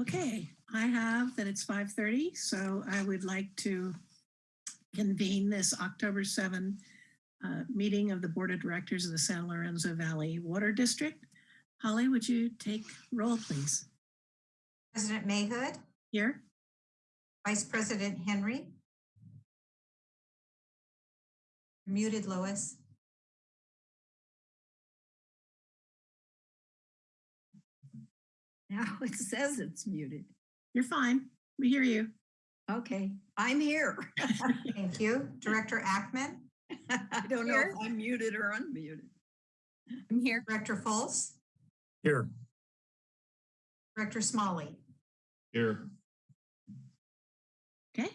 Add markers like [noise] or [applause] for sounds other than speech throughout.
Okay, I have that it's 5:30, so I would like to convene this October 7 uh, meeting of the Board of Directors of the San Lorenzo Valley Water District. Holly, would you take roll, please? President Mayhood, Here? Vice President Henry. Muted, Lois. Now [laughs] it says it's muted. You're fine. We hear you. Okay, I'm here. [laughs] Thank you. Director Ackemann, I don't know if I'm muted or unmuted. I'm here. Director Fultz, Here. Director Smolley. Here. Okay.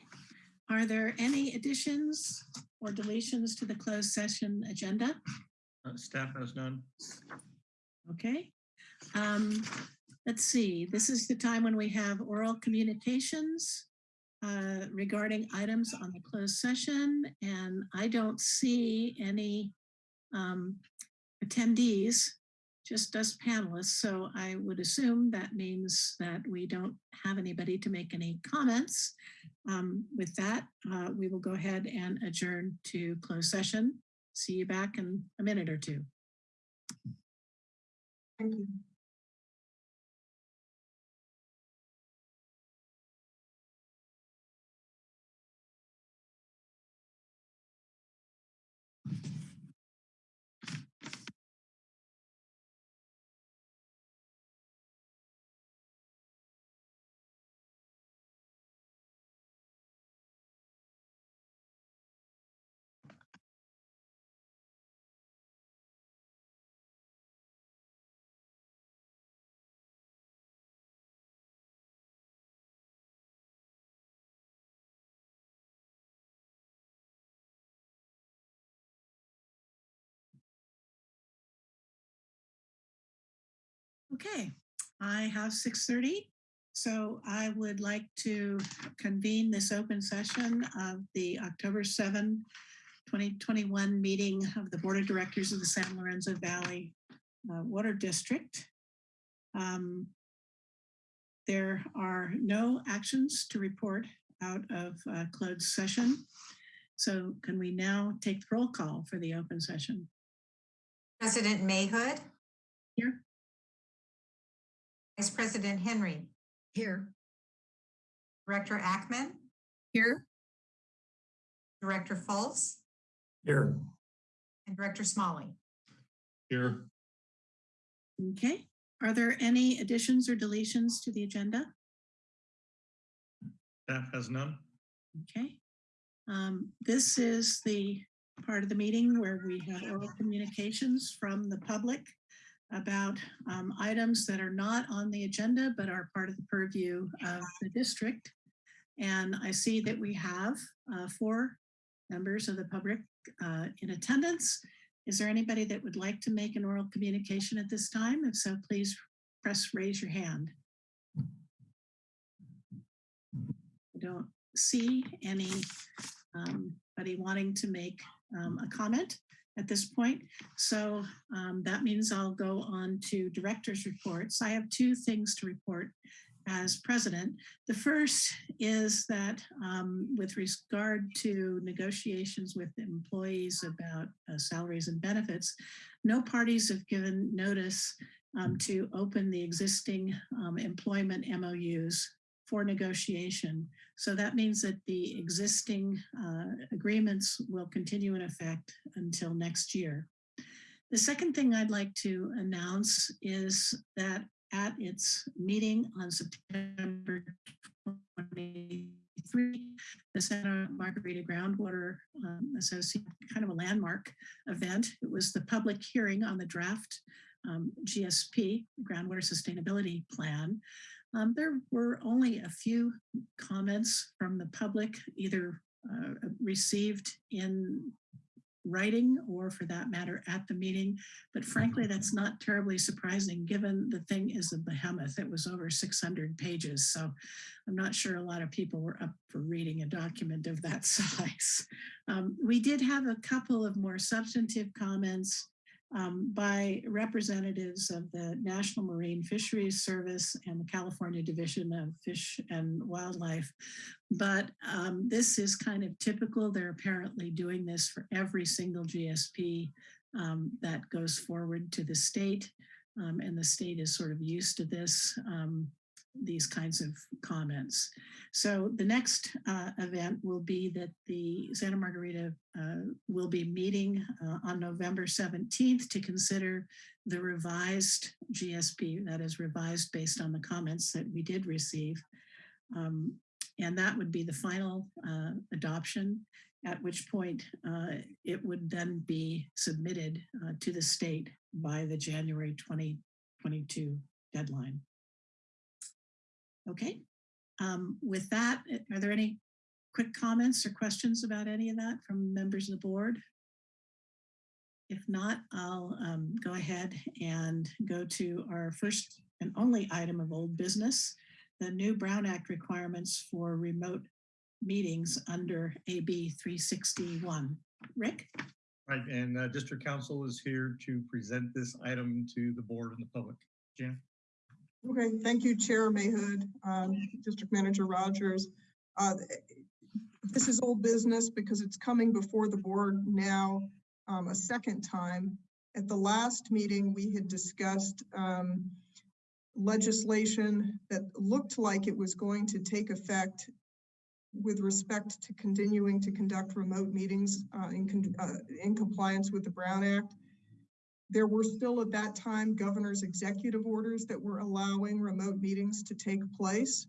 Are there any additions or deletions to the closed session agenda? Uh, Staff has none. Okay. Um, let's see, this is the time when we have oral communications uh, regarding items on the closed session, and I don't see any um, attendees, just us panelists. So I would assume that means that we don't have anybody to make any comments. Um, with that, uh, we will go ahead and adjourn to closed session. See you back in a minute or two. Thank you. Okay, I have 6:30. So I would like to convene this open session of the October 7, 2021 meeting of the Board of Directors of the San Lorenzo Valley uh, Water District. Um, There are no actions to report out of uh, closed session. So can we now take the roll call for the open session? President Mayhood, Here? Vice President Henry, Here. Director Ackemann, Here. Director Fultz, Here. and Director Smolley. Here. Okay, are there any additions or deletions to the agenda? Staff has none. Okay. Um, this is the part of the meeting where we have oral communications from the public about um, items that are not on the agenda but are part of the purview of the district. And I see that we have uh, four members of the public uh, in attendance. Is there anybody that would like to make an oral communication at this time? If so, please press raise your hand. I don't see um, anybody wanting to make um, a comment at this point. So um, that means I'll go on to director's reports. I have two things to report as president. The first is that um, with regard to negotiations with employees about uh, salaries and benefits, no parties have given notice um, to open the existing um, employment MOUs for negotiation. So that means that the existing uh, agreements will continue in effect until next year. The second thing I'd like to announce is that at its meeting on September 23, the Santa Margarita Groundwater um, Association, kind of a landmark event. It was the public hearing on the draft um, GSP, Groundwater Sustainability Plan. Um, there were only a few comments from the public, either uh, received in writing or for that matter at the meeting. But frankly, that's not terribly surprising given the thing is a behemoth. It was over 600 pages. So I'm not sure a lot of people were up for reading a document of that [laughs] size. Um, we did have a couple of more substantive comments um, by representatives of the National Marine Fisheries Service and the California Division of Fish and Wildlife. But um, this is kind of typical. They're apparently doing this for every single GSP um, that goes forward to the state. Um, and the state is sort of used to this, um, these kinds of comments. So the next uh, event will be that the Santa Margarita uh, will be meeting uh, on November 17th to consider the revised GSP, that is revised based on the comments that we did receive. Um, and that would be the final uh, adoption, at which point uh, it would then be submitted uh, to the state by the January 2022 deadline. Okay, um, with that, are there any quick comments or questions about any of that from members of the board? If not, I'll um, go ahead and go to our first and only item of old business, the new Brown Act requirements for remote meetings under AB 361. Rick? Right, and uh, District Counsel is here to present this item to the board and the public. Jan? Okay, thank you, Chair Mayhood, um, District Manager Rogers. Uh, This is old business because it's coming before the board now um, a second time. At the last meeting, we had discussed um, legislation that looked like it was going to take effect with respect to continuing to conduct remote meetings uh, in uh, in compliance with the Brown Act. There were still at that time governor's executive orders that were allowing remote meetings to take place.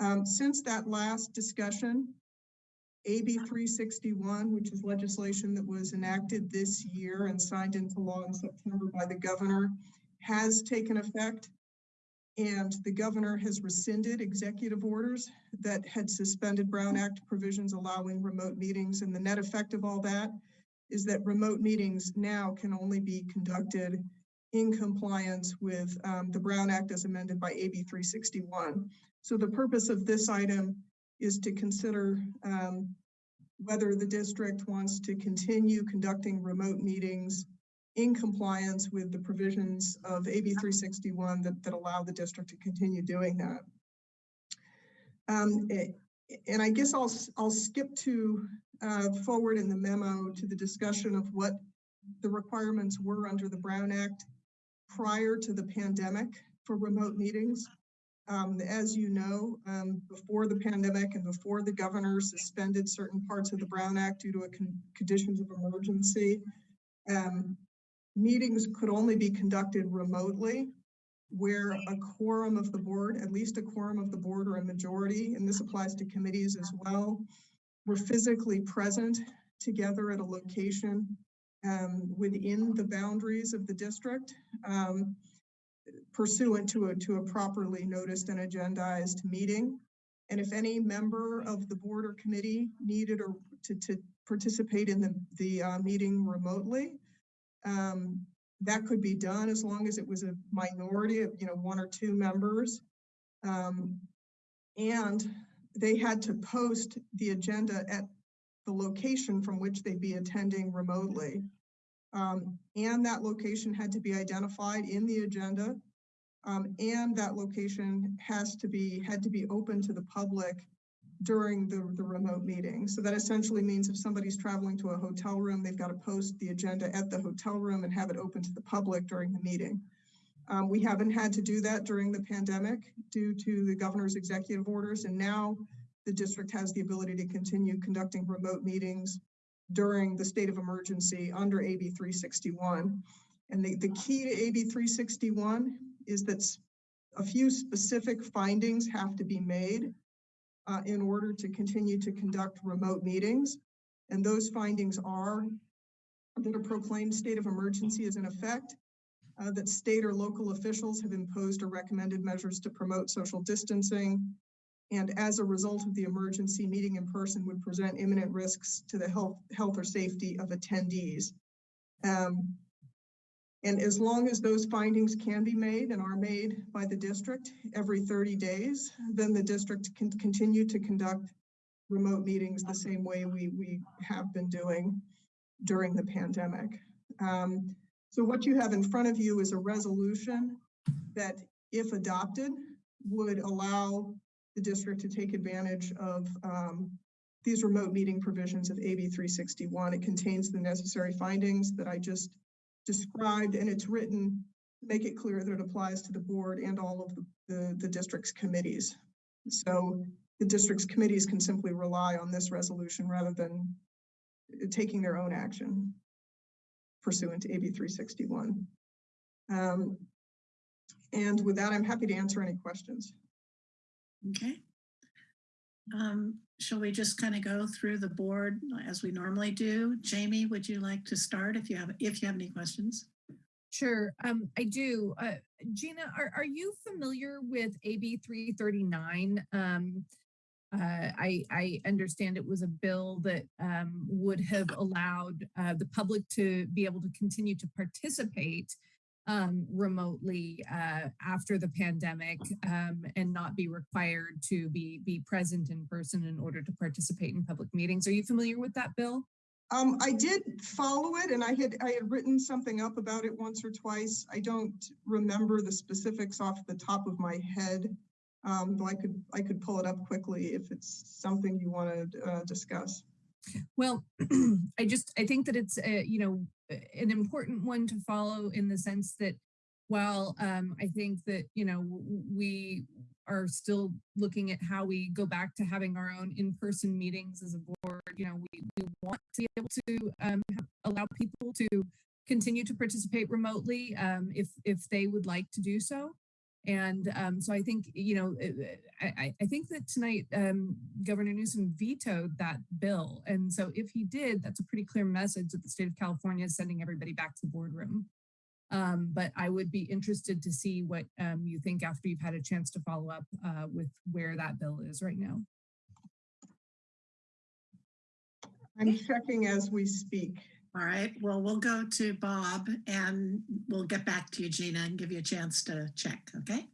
Um, since that last discussion, AB 361, which is legislation that was enacted this year and signed into law in September by the governor, has taken effect. And the governor has rescinded executive orders that had suspended Brown Act provisions allowing remote meetings. And the net effect of all that is that remote meetings now can only be conducted in compliance with um, the Brown Act as amended by AB 361. So the purpose of this item is to consider um, whether the district wants to continue conducting remote meetings in compliance with the provisions of AB 361 that, that allow the district to continue doing that. Um, eh, and I guess I'll, I'll skip to uh, forward in the memo to the discussion of what the requirements were under the Brown Act prior to the pandemic for remote meetings. Um, as you know, um, before the pandemic and before the governor suspended certain parts of the Brown Act due to a con- conditions of emergency, um, meetings could only be conducted remotely where a quorum of the board, at least a quorum of the board or a majority, and this applies to committees as well, were physically present together at a location um, within the boundaries of the district um, pursuant to a, to a properly noticed and agendized meeting. And if any member of the board or committee needed or to, to participate in the, the uh, meeting remotely, um, that could be done as long as it was a minority of, you know, one or two members. Um, and they had to post the agenda at the location from which they'd be attending remotely. Um, and that location had to be identified in the agenda. Um, and that location has to be, had to be open to the public during the, the remote meeting. So that essentially means if somebody's traveling to a hotel room, they've got to post the agenda at the hotel room and have it open to the public during the meeting. Um, we haven't had to do that during the pandemic due to the governor's executive orders. And now the district has the ability to continue conducting remote meetings during the state of emergency under AB 361. And the, the key to AB 361 is that a few specific findings have to be made uh, in order to continue to conduct remote meetings. And those findings are that a proclaimed state of emergency is in effect, uh, that state or local officials have imposed or recommended measures to promote social distancing. And as a result of the emergency, meeting in person would present imminent risks to the health, health or safety of attendees. Um, and as long as those findings can be made and are made by the district every 30 days, then the district can continue to conduct remote meetings the same way we, we have been doing during the pandemic. Um, So what you have in front of you is a resolution that, if adopted, would allow the district to take advantage of um, these remote meeting provisions of AB 361. It contains the necessary findings that I just described, and it's written make it clear that it applies to the board and all of the, the, the district's committees. So the district's committees can simply rely on this resolution rather than taking their own action pursuant to AB 361. Um, And with that, I'm happy to answer any questions. Okay. Um, shall we just kind of go through the board as we normally do? Jamie, would you like to start if you have, if you have any questions? Sure, um, I do. Uh, Gina, are, are you familiar with AB three thirty-nine? Um, uh, I, I understand it was a bill that, um, would have allowed, uh, the public to be able to continue to participate um, remotely, uh, after the pandemic, um, and not be required to be, be present in person in order to participate in public meetings. Are you familiar with that bill? Um, I did follow it and I had, I had written something up about it once or twice. I don't remember the specifics off the top of my head. Um, though I could, I could pull it up quickly if it's something you want to, uh, discuss. Well, [clears throat] I just, I think that it's, uh, you know, an important one to follow in the sense that while um, I think that, you know, we are still looking at how we go back to having our own in-person meetings as a board, you know, we, we want to be able to um, allow people to continue to participate remotely um, if, if they would like to do so. And um, so I think, you know, I, I- I think that tonight um, Governor Newsom vetoed that bill. And so if he did, that's a pretty clear message that the state of California is sending everybody back to the boardroom. Um, but I would be interested to see what um, you think after you've had a chance to follow up uh, with where that bill is right now. I'm checking as we speak. All right, well, we'll go to Bob and we'll get back to you, Gina, and give you a chance to check, okay?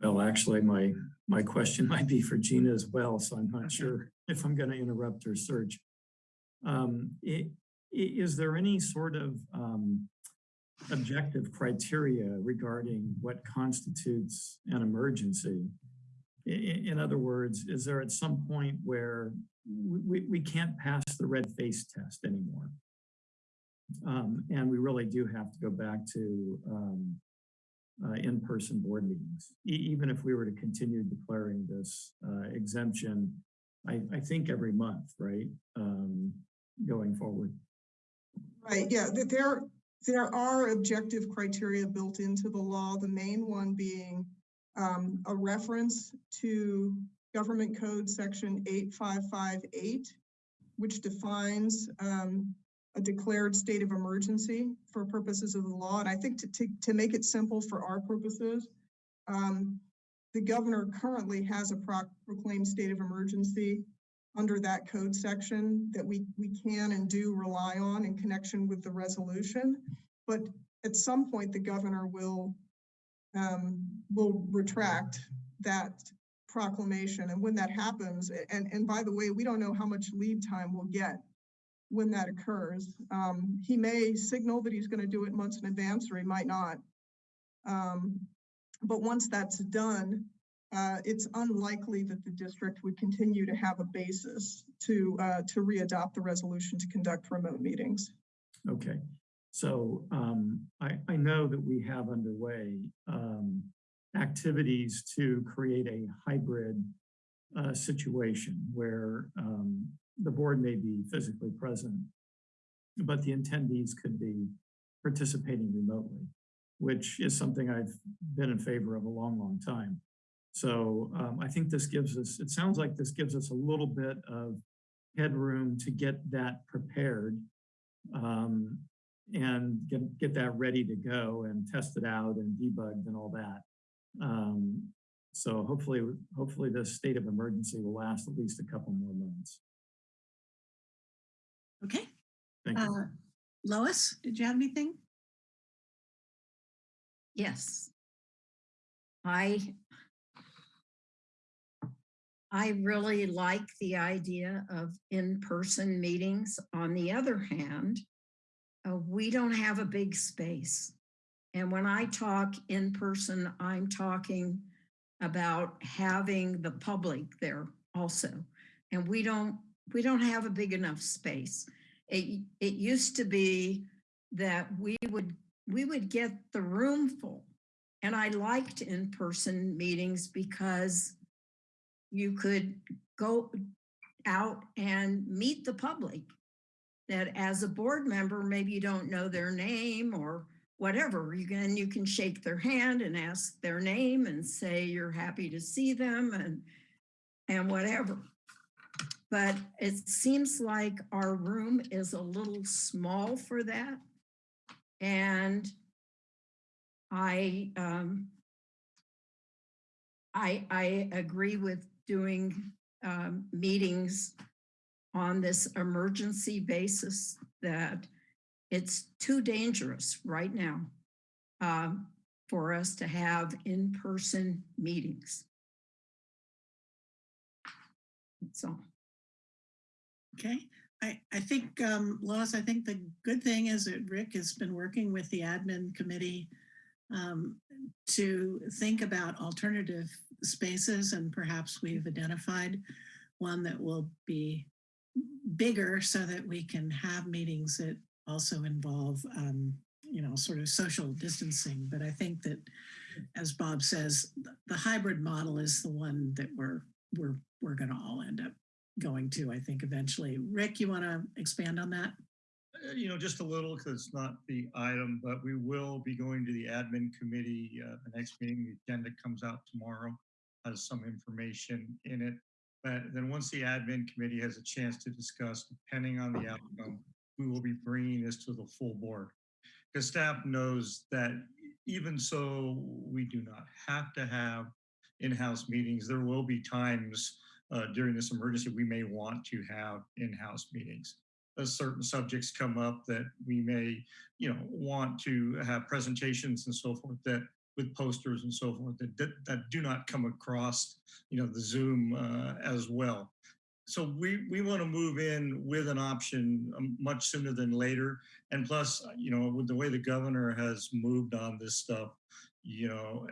Well, actually, my, my question [laughs] might be for Gina as well, so I'm Okay. not sure if I'm going to interrupt her search. Um, i- i- is there any sort of, um, objective criteria regarding what constitutes an emergency? In other words, is there at some point where we, we can't pass the red face test anymore? Um, and we really do have to go back to, um, uh, in-person board meetings. E- even if we were to continue declaring this uh, exemption, I, I think every month, right? Um, going forward. Right, yeah, th- there, there are objective criteria built into the law, the main one being um, a reference to Government Code Section 8558, which defines um, a declared state of emergency for purposes of the law. And I think to, to, to make it simple for our purposes, um, the governor currently has a proc- proclaimed state of emergency under that code section that we, we can and do rely on in connection with the resolution. But at some point, the governor will, um, will retract that proclamation. And when that happens, and, and by the way, we don't know how much lead time we'll get when that occurs. Um, he may signal that he's gonna do it months in advance, or he might not. Um, but once that's done, uh, it's unlikely that the district would continue to have a basis to, uh, to readopt the resolution to conduct remote meetings. Okay, so um, I, I know that we have underway um, activities to create a hybrid uh, situation where um, the board may be physically present, but the attendees could be participating remotely, which is something I've been in favor of a long, long time. So um, I think this gives us, it sounds like this gives us a little bit of headroom to get that prepared um, and get, get that ready to go and test it out and debugged and all that. Um, so hopefully, hopefully this state of emergency will last at least a couple more months. Okay, Thank you. uh, Lois, did you have anything? Yes. I I really like the idea of in-person meetings. On the other hand, uh, we don't have a big space. And when I talk in person, I'm talking about having the public there also. And we don't, we don't have a big enough space. It, it used to be that we would, we would get the room full. And I liked in-person meetings because you could go out and meet the public. That as a board member, maybe you don't know their name or whatever, you can, you can shake their hand and ask their name and say you're happy to see them and, and whatever. But it seems like our room is a little small for that. And I, um, I, I agree with doing, um, meetings on this emergency basis that it's too dangerous right now um, for us to have in-person meetings. That's all. Okay, I, I think, um, Lois, I think the good thing is that Rick has been working with the admin committee um, to think about alternative spaces and perhaps we've identified one that will be bigger so that we can have meetings that also involve, um, you know, sort of social distancing. But I think that, as Bob says, the hybrid model is the one that we're we're we're going to all end up going to. I think eventually. Rick, you want to expand on that? Uh, You know, just a little, because it's not the item, but we will be going to the admin committee, uh, the next meeting, the agenda comes out tomorrow, has some information in it. But then once the admin committee has a chance to discuss, depending on the outcome, we will be bringing this to the full board. Because staff knows that even so, we do not have to have in-house meetings. There will be times uh, during this emergency, we may want to have in-house meetings. As certain subjects come up that we may, you know, want to have presentations and so forth that with posters and so forth that, that, that do not come across, you know, the Zoom uh, as well. So we, we want to move in with an option um, much sooner than later. And plus, you know, with the way the governor has moved on this stuff, you know,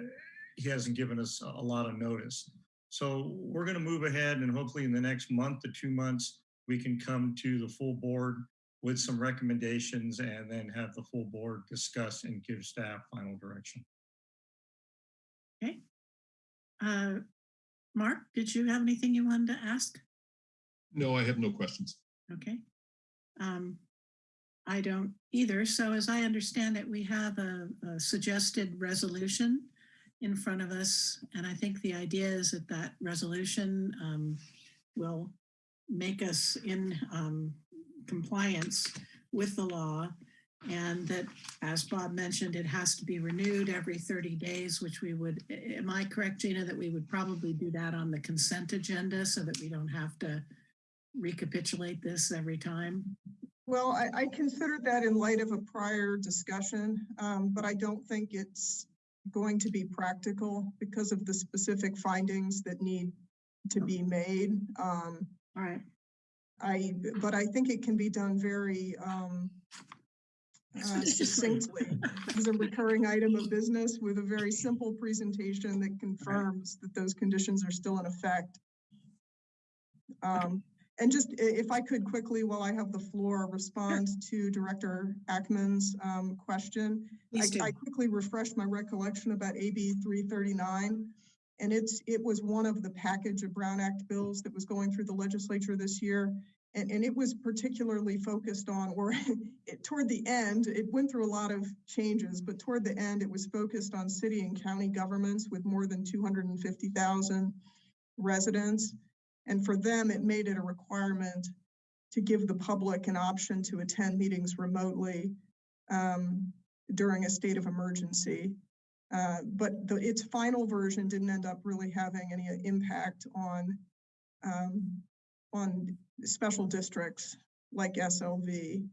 he hasn't given us a lot of notice. So we're going to move ahead and hopefully in the next month to two months, we can come to the full board with some recommendations and then have the full board discuss and give staff final direction. Uh, Mark, did you have anything you wanted to ask? No, I have no questions. Okay. Um, I don't either. So as I understand it, we have a, a suggested resolution in front of us. And I think the idea is that that resolution um, will make us in um, compliance with the law. And that, as Bob mentioned, it has to be renewed every 30 days, which we would, am I correct, Gina, that we would probably do that on the consent agenda so that we don't have to recapitulate this every time? Well, I, I considered that in light of a prior discussion, um, but I don't think it's going to be practical because of the specific findings that need to be made. Um, All right. I, but I think it can be done very, um, uh, succinctly as a recurring item of business with a very simple presentation that confirms that those conditions are still in effect. Um, and just if I could quickly, while I have the floor, respond to Director Ackemann's um, question. I, I quickly refreshed my recollection about AB three thirty-nine. And it's, it was one of the package of Brown Act bills that was going through the legislature this year. And, and it was particularly focused on, or [laughs] it, toward the end, it went through a lot of changes, but toward the end, it was focused on city and county governments with more than two hundred and fifty thousand residents. And for them, it made it a requirement to give the public an option to attend meetings remotely um, during a state of emergency. Uh, but the, its final version didn't end up really having any impact on um, on special districts like SLV.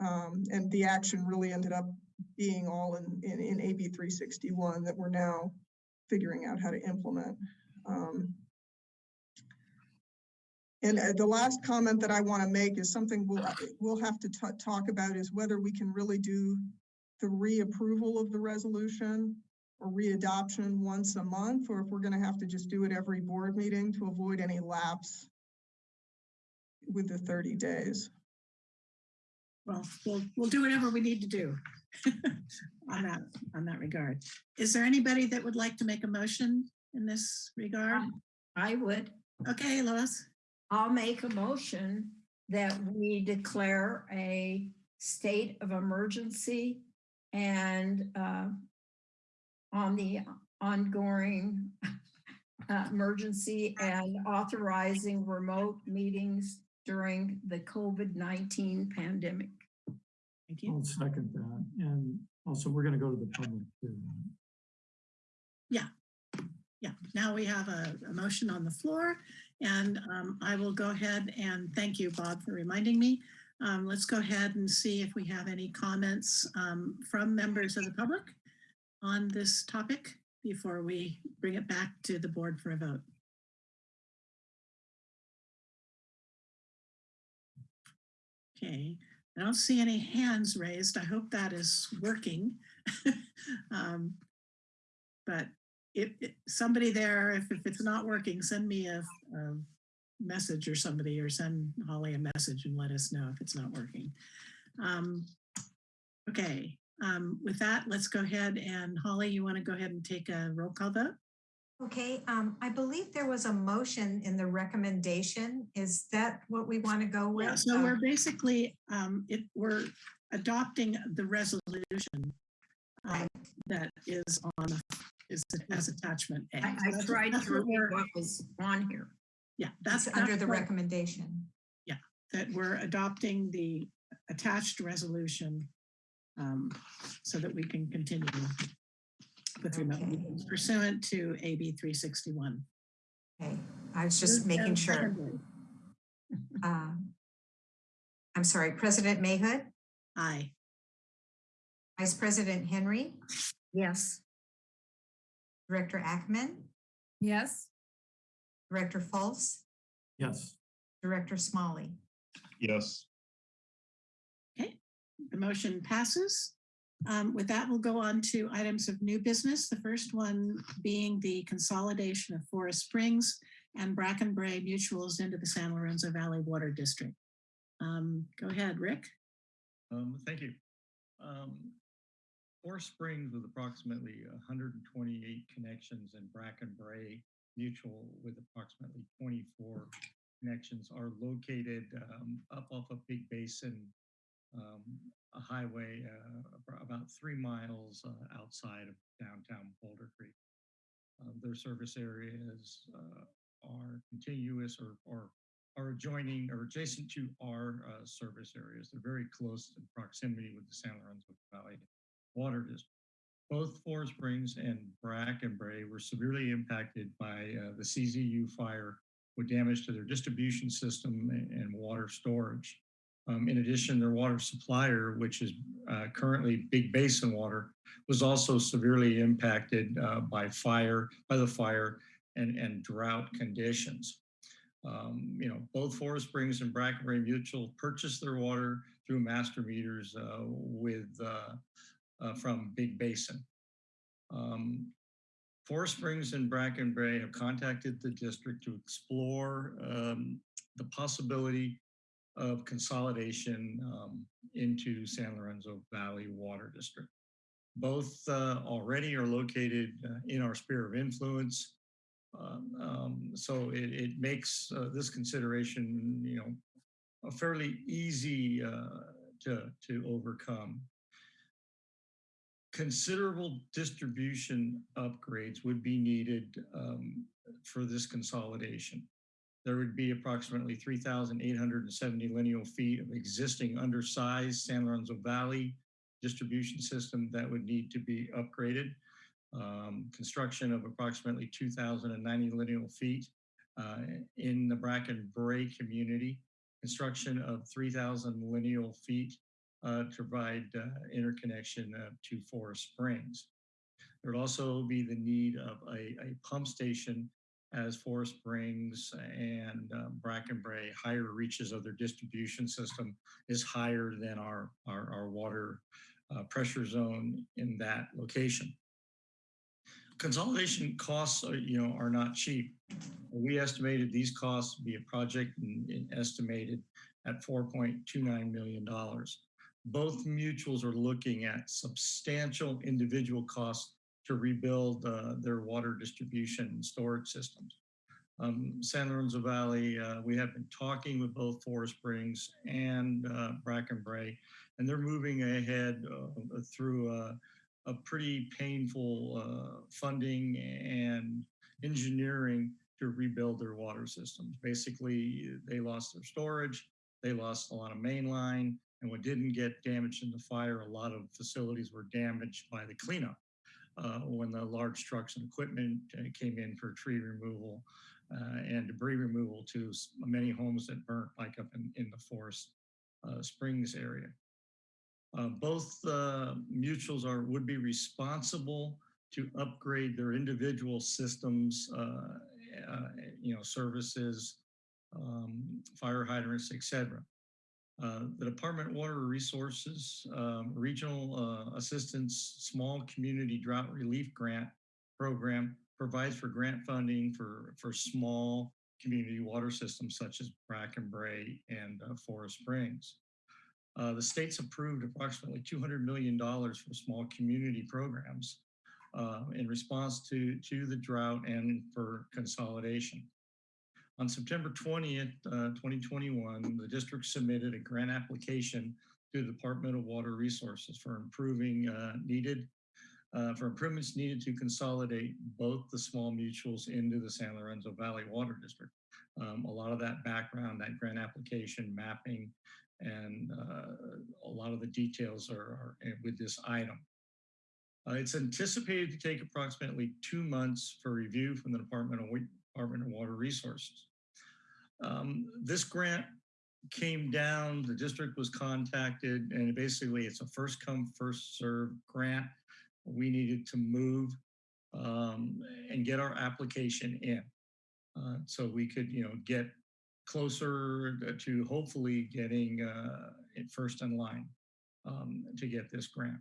Um, and the action really ended up being all in, in, in AB 361 that we're now figuring out how to implement. Um, And uh, the last comment that I want to make is something we'll, we'll have to talk about is whether we can really do the reapproval of the resolution or readoption once a month, or if we're going to have to just do it every board meeting to avoid any lapse with the 30 days. Well, we'll, we'll do whatever we need to do [laughs] on that, on that regard. Is there anybody that would like to make a motion in this regard? I would, Okay, Lois, I'll make a motion that we declare a state of emergency and uh, on the ongoing uh, emergency and authorizing remote meetings during the COVID-19 pandemic. thank you. I'll second that. And also, we're going to go to the public too. Yeah, yeah. now we have a, a motion on the floor and um, I will go ahead and thank you, Bob, for reminding me. Um, let's go ahead and see if we have any comments um, from members of the public on this topic before we bring it back to the board for a vote. Okay, I don't see any hands raised. I hope that is working. [laughs] Um, But if, if somebody there, if, if it's not working, send me a, a message or somebody or send Holly a message and let us know if it's not working. Um, okay, um, with that, let's go ahead and Holly, you want to go ahead and take a roll call vote? Okay, um, I believe there was a motion in the recommendation. Is that what we want to go Yeah, with? so Uh, we're basically, um, it, we're adopting the resolution um, that is on, is as attachment A. I, I tried to what read what was on here. Yeah, that's That's under that's the what- recommendation. Yeah, that we're adopting the attached resolution um, so that we can continue with remote meetings pursuant to AB 361. Okay, I was just Moved making sure. Uh, I'm sorry, President Mayhood, Aye. Vice President Henry, Yes, Director Ackemann, Yes, Director Fultz, Yes, Director Smolley. Yes, Okay, The motion passes. Um, With that, we'll go on to items of new business. The first one being the consolidation of Forest Springs and Brackenbrae Mutuals into the San Lorenzo Valley Water District. Um, Go ahead, Rick. Um, thank you. Forest Springs with approximately hundred and twenty-eight connections and Brackenbrae Mutual with approximately twenty-four connections are located, um, up off of Big Basin, um, a highway, uh, about three miles, uh, outside of downtown Boulder Creek. Um, their service areas, uh, are contiguous or, or are adjoining or adjacent to our uh, service areas. They're very close in proximity with the San Lorenzo Valley Water District. Both Forest Springs and Brackenbrae were severely impacted by uh, the CZU fire with damage to their distribution system and, water storage. Um, in addition, their water supplier, which is uh, currently Big Basin Water, was also severely impacted uh, by fire, by the fire and, and drought conditions. Um, you know, both Forest Springs and Brackenbrae Mutual purchased their water through master meters uh, with uh, from Big Basin. Um, Springs and Bracken Brackenbrae have contacted the district to explore um, the possibility of consolidation um, into San Lorenzo Valley Water District. Both uh, already are located uh, in our sphere of influence. Um, um, so it, it makes uh, this consideration, you know, a fairly easy uh, to, to overcome. Considerable distribution upgrades would be needed um, for this consolidation. There would be approximately 3,870 lineal feet of existing undersized San Lorenzo Valley distribution system that would need to be upgraded um, construction of approximately 2,090 lineal feet uh, in the Brackenbrae community, construction of 3,000 lineal feet uh, to provide uh, interconnection uh, to Forest Springs. There would also be the need of a, a pump station as Forest Springs and uh, Brackenbrae higher reaches of their distribution system is higher than our, our, our water uh, pressure zone in that location. Consolidation costs, are, you know, are not cheap. We estimated these costs to be a project in estimated at $4.29 million. Both mutuals are looking at substantial individual costs to rebuild uh, their water distribution and storage systems. Um, San Lorenzo Valley, uh, we have been talking with both Forest Springs and uh, Brackenbrae, and they're moving ahead uh, through a, a pretty painful uh, funding and engineering to rebuild their water systems. Basically, they lost their storage, they lost a lot of main line, and what didn't get damaged in the fire, a lot of facilities were damaged by the cleanup uh, when the large trucks and equipment uh, came in for tree removal uh, and debris removal to many homes that burnt like up in, in the Forest uh, Springs area. Both mutuals are would be responsible to upgrade their individual systems, uh, uh, you know, services, um, fire hydrants, et cetera. Uh, the Department of Water Resources um, Regional uh, Assistance Small Community Drought Relief Grant Program provides for grant funding for, for small community water systems such as Brackenbrae and uh, Forest Springs. Uh, the state's approved approximately $200 million for small community programs uh, in response to, to the drought and for consolidation. On September 20th, uh, 2021, the district submitted a grant application to the Department of Water Resources for improving uh, needed, uh, for improvements needed to consolidate both the small mutuals into the San Lorenzo Valley Water District. Um, a lot of that background, that grant application mapping, and uh, a lot of the details are, are with this item. Uh, it's anticipated to take approximately two months for review from the Department of, Department of Water Resources. Um, this grant came down, the district was contacted, and basically it's a first come, first serve grant. We needed to move um, and get our application in. Uh, so we could, you know, get closer to hopefully getting uh, it first in line um, to get this grant.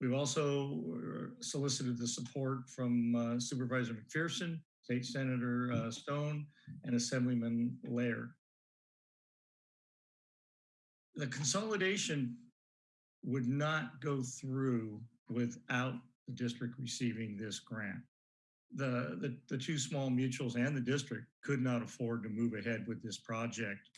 We've also uh, solicited the support from uh, Supervisor McPherson, State Senator uh, Stone, and Assemblyman Laird. The consolidation would not go through without the district receiving this grant. The, the, the two small mutuals and the district could not afford to move ahead with this project.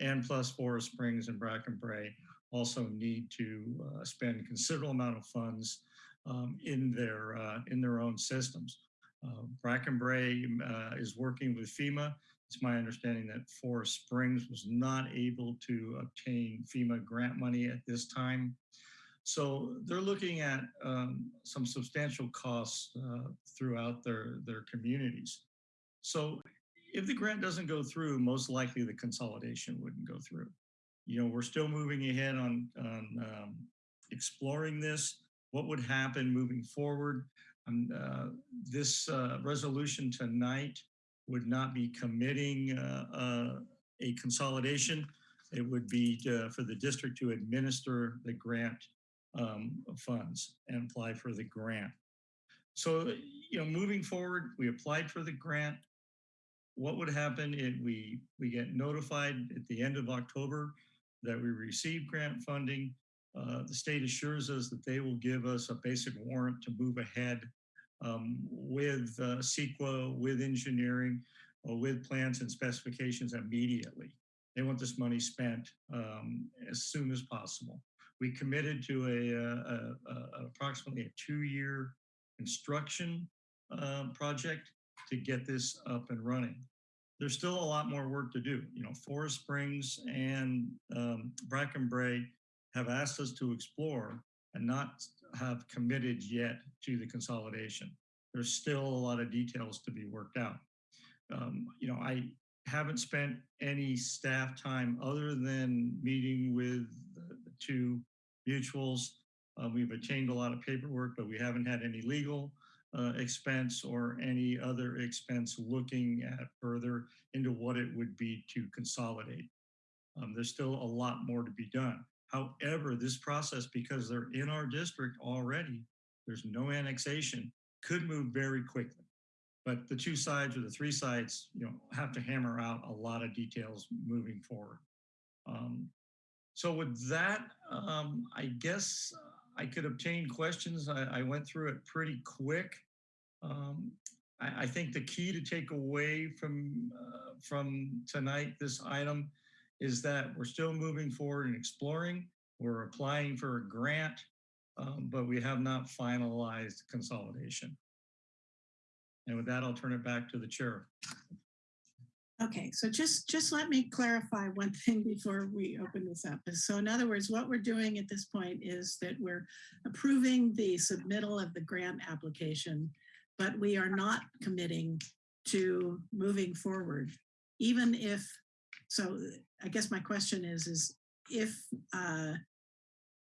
And plus Forest Springs and Brackenbrae also need to uh, spend considerable amount of funds um, in their uh, in their own systems. Uh, Brackenbrae uh, is working with FEMA. It's my understanding that Forest Springs was not able to obtain FEMA grant money at this time. So they're looking at um, some substantial costs uh, throughout their, their communities. So if the grant doesn't go through, most likely the consolidation wouldn't go through. You know, we're still moving ahead on, on um, exploring this. What would happen moving forward? Uh, this uh, resolution tonight would not be committing uh, uh, a consolidation. It would be uh, for the district to administer the grant um, funds and apply for the grant. So, you know, moving forward, we applied for the grant. What would happen if we, we get notified at the end of October that we received grant funding? Uh, the state assures us that they will give us a basic warrant to move ahead um, with uh, CEQA, with engineering, uh, with plans and specifications immediately. They want this money spent um, as soon as possible. We committed to a, uh, a, a approximately a two-year construction uh, project to get this up and running. There's still a lot more work to do. You know, Forest Springs and um, Brackenbrae have asked us to explore and not have committed yet to the consolidation. There's still a lot of details to be worked out. Um, you know, I haven't spent any staff time other than meeting with the, two mutuals. Uh, we've obtained a lot of paperwork, but we haven't had any legal uh, expense or any other expense looking at further into what it would be to consolidate. Um, there's still a lot more to be done. However, this process, because they're in our district already, there's no annexation, could move very quickly. But the two sides or the three sides, you know, have to hammer out a lot of details moving forward. Um, so with that, um, I guess I could obtain questions. I, I went through it pretty quick. Um, I, I think the key to take away from uh, from tonight, this item, is that we're still moving forward and exploring. We're applying for a grant, um, but we have not finalized consolidation. And with that, I'll turn it back to the chair. Okay, so just, just let me clarify one [laughs] thing before we open this up. So in other words, what we're doing at this point is that we're approving the submittal of the grant application, but we are not committing to moving forward, even if, so I guess my question is, is if, uh,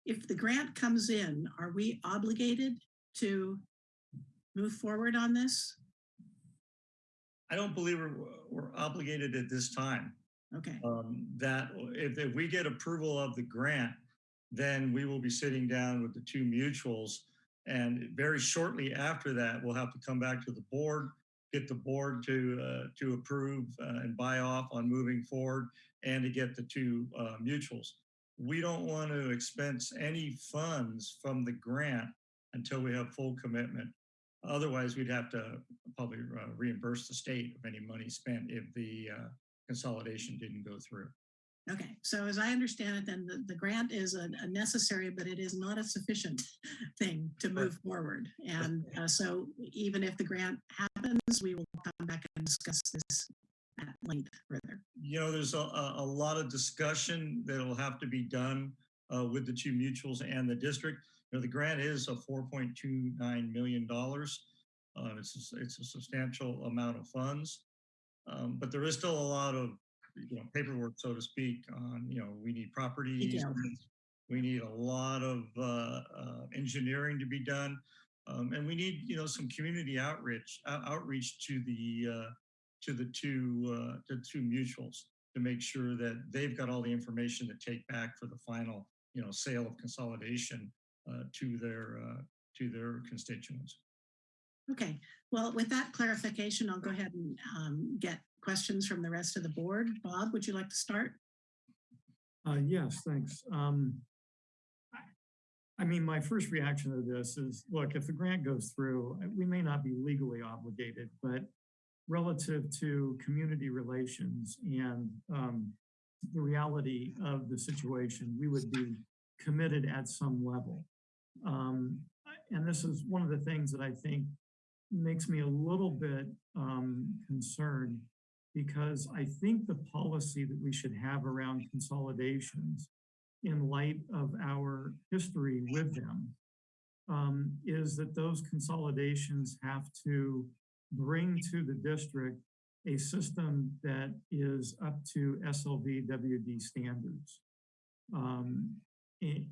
if the grant comes in, are we obligated to move forward on this? I don't believe we're, we're obligated at this time. Okay, um, that if, if we get approval of the grant, then we will be sitting down with the two mutuals. And very shortly after that, we'll have to come back to the board, get the board to, uh, to approve uh, and buy off on moving forward and to get the two uh, mutuals. We don't want to expense any funds from the grant until we have full commitment. Otherwise, we'd have to probably uh, reimburse the state of any money spent if the uh, consolidation didn't go through. okay. So as I understand it, then the, the grant is a, a necessary, but it is not a sufficient thing to move forward. And uh, so even if the grant happens, we will come back and discuss this at length further. You know, there's a, a, lot of discussion that'll have to be done uh, with the two mutuals and the district. You know, the grant is a $4.29 million. Uh, it's, a, it's a substantial amount of funds. Um, but there is still a lot of, you know, paperwork, so to speak, on, you know, we need easements, We need a lot of uh, uh, engineering to be done. Um, and we need, you know, some community outreach, out- outreach to the, uh, to the two, uh, the two mutuals to make sure that they've got all the information to take back for the final, you know, sale of consolidation uh, to their, uh, to their constituents. Okay, well, with that clarification, I'll go ahead and um, get questions from the rest of the board. Bob, would you like to start? Uh, yes, thanks. Um, I- I mean, my first reaction to this is, look, if the grant goes through, uh, we may not be legally obligated, but relative to community relations and um, the reality of the situation, we would be committed at some level. Um, and this is one of the things that I think makes me a little bit um, concerned because I think the policy that we should have around consolidations in light of our history with them um, is that those consolidations have to bring to the district a system that is up to SLVWD standards. Um, a-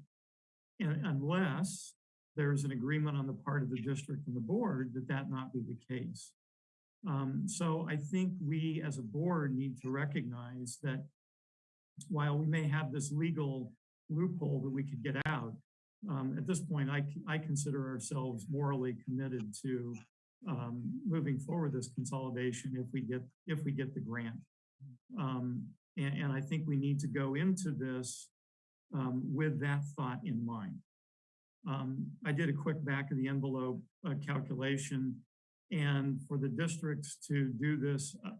and unless there's an agreement on the part of the district and the board that that not be the case. Um, so I think we as a board need to recognize that while we may have this legal loophole that we could get out, um, at this point, I, I consider ourselves morally committed to um, moving forward this consolidation if we get, if we get the grant. Um, and, and I think we need to go into this um, with that thought in mind. Um, I did a quick back of the envelope uh, calculation and for the districts to do this uh,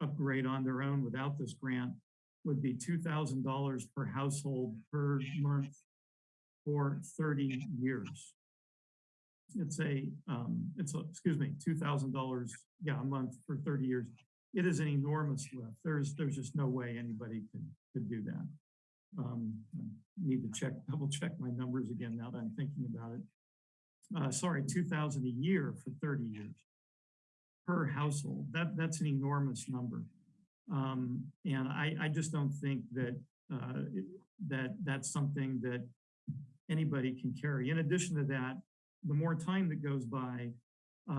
upgrade on their own without this grant would be two thousand dollars per household per month for thirty years. It's a, um, it's a, excuse me, two thousand dollars, yeah, a month for thirty years. It is an enormous lift. There's, there's just no way anybody could, could do that. Um, I need to check, [laughs] double check my numbers again now that I'm thinking about it. Uh, sorry, two thousand a year for thirty years per household. That, that's an enormous number. Um, and I, I just don't think that, uh, it- that that's something that anybody can carry. In addition to that, the more time that goes by,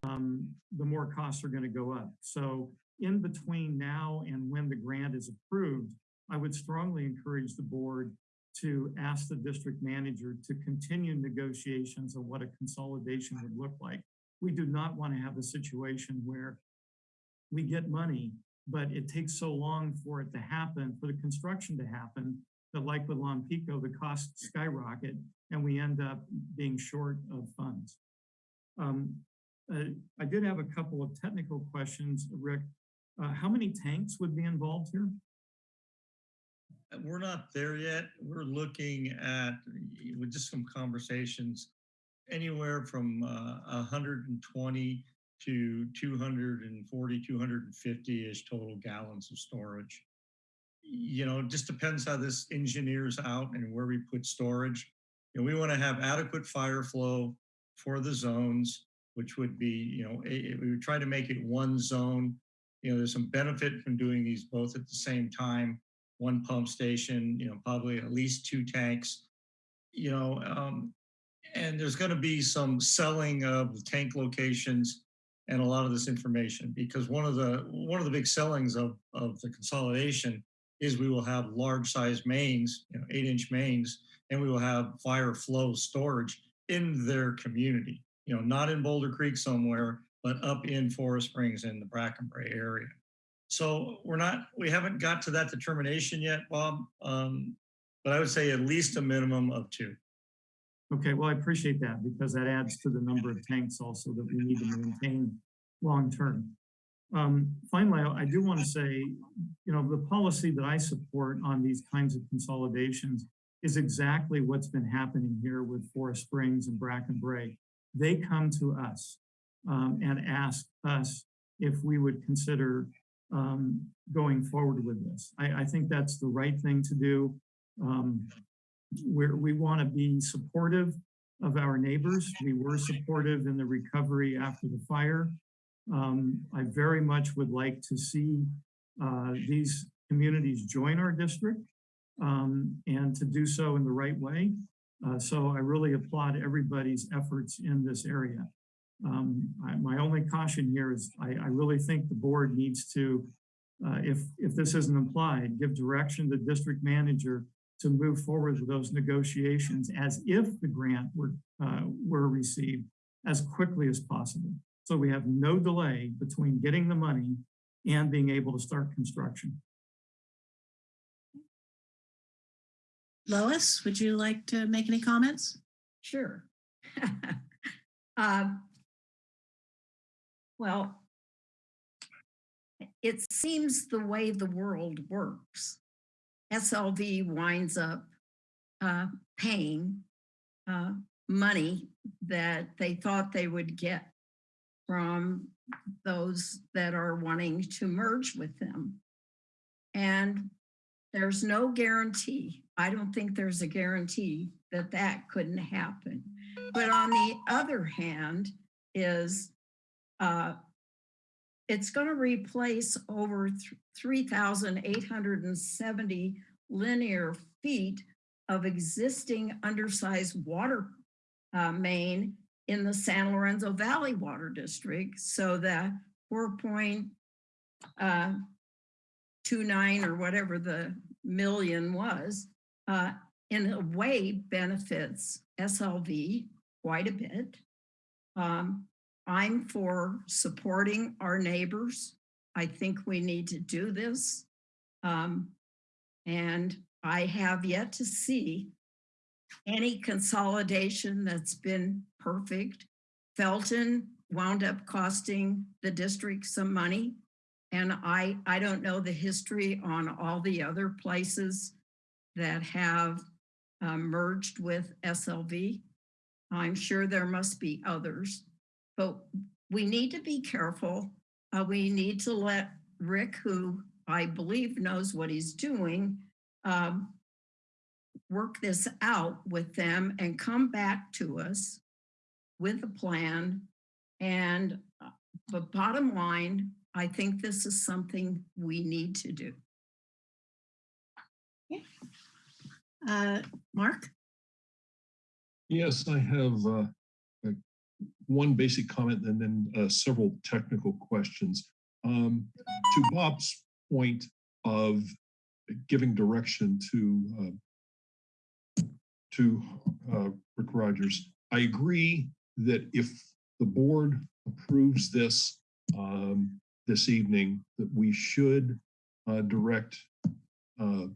um, the more costs are going to go up. So in between now and when the grant is approved, I would strongly encourage the board to ask the district manager to continue negotiations on what a consolidation would look like. We do not want to have a situation where we get money, but it takes so long for it to happen, for the construction to happen, that like with Lompico, the costs skyrocket and we end up being short of funds. Um, uh, I did have a couple of technical questions, Rick. Uh, how many tanks would be involved here? Uh, We're not there yet. We're looking at, with just some conversations, anywhere from uh, 120 to 240, 250-ish total gallons of storage. You know, just depends how this engineers out and where we put storage. And we want to have adequate fire flow for the zones, which would be, you know, a- we would try to make it one zone. You know, there's some benefit from doing these both at the same time one pump station, you know, probably at least two tanks, you know, um, and there's going to be some selling of tank locations and a lot of this information because one of the one of the big sellings of of the consolidation is we will have large size mains, you know, eight inch mains, and we will have fire flow storage in their community, you know, not in Boulder Creek somewhere, but up in Forest Springs in the Brackenbrae area. So we're not, we haven't got to that determination yet, Bob. Um, but I would say at least a minimum of two. Okay, well, I appreciate that because that adds to the number of tanks also that we need to maintain long-term. Um, finally, I do want to say, you know, the policy that I support on these kinds of consolidations is exactly what's been happening here with Forest Springs and Brackenbrae. They come to us um, and ask us if we would consider um, going forward with this. I, I think that's the right thing to do. Um, we want to be supportive of our neighbors. We were supportive in the recovery after the fire. Um, I very much would like to see uh, these communities join our district um, and to do so in the right way. Uh, so I really applaud everybody's efforts in this area. Um, I, my only caution here is I, I really think the board needs to, uh, if, if this isn't applied, give direction to the district manager to move forward with those negotiations as if the grant were, uh, were received as quickly as possible. So we have no delay between getting the money and being able to start construction. Lois, would you like to make any comments? Sure. [laughs] Um, Well, it seems the way the world works. SLV winds up uh, paying uh, money that they thought they would get from those that are wanting to merge with them. And there's no guarantee. I don't think there's a guarantee that that couldn't happen. But on the other hand is uh, it's going to replace over th- 3,870 linear feet of existing undersized water uh, main in the San Lorenzo Valley Water District. So that 4.29 or whatever the million was, uh, in a way benefits SLV quite a bit. Um, I'm for supporting our neighbors. I think we need to do this. Um, and I have yet to see any consolidation that's been perfect. Felton wound up costing the district some money. And I, I don't know the history on all the other places that have uh, merged with SLV. I'm sure there must be others, but we need to be careful. Uh, we need to let Rick, who I believe knows what he's doing, um, work this out with them and come back to us with a plan. And uh, but bottom line, I think this is something we need to do. Uh, Mark? Yes, I have uh, one basic comment and then uh, several technical questions. Um, to Bob's point of giving direction to uh, to uh, Rick Rogers, I agree that if the board approves this um, this evening, that we should uh, direct uh,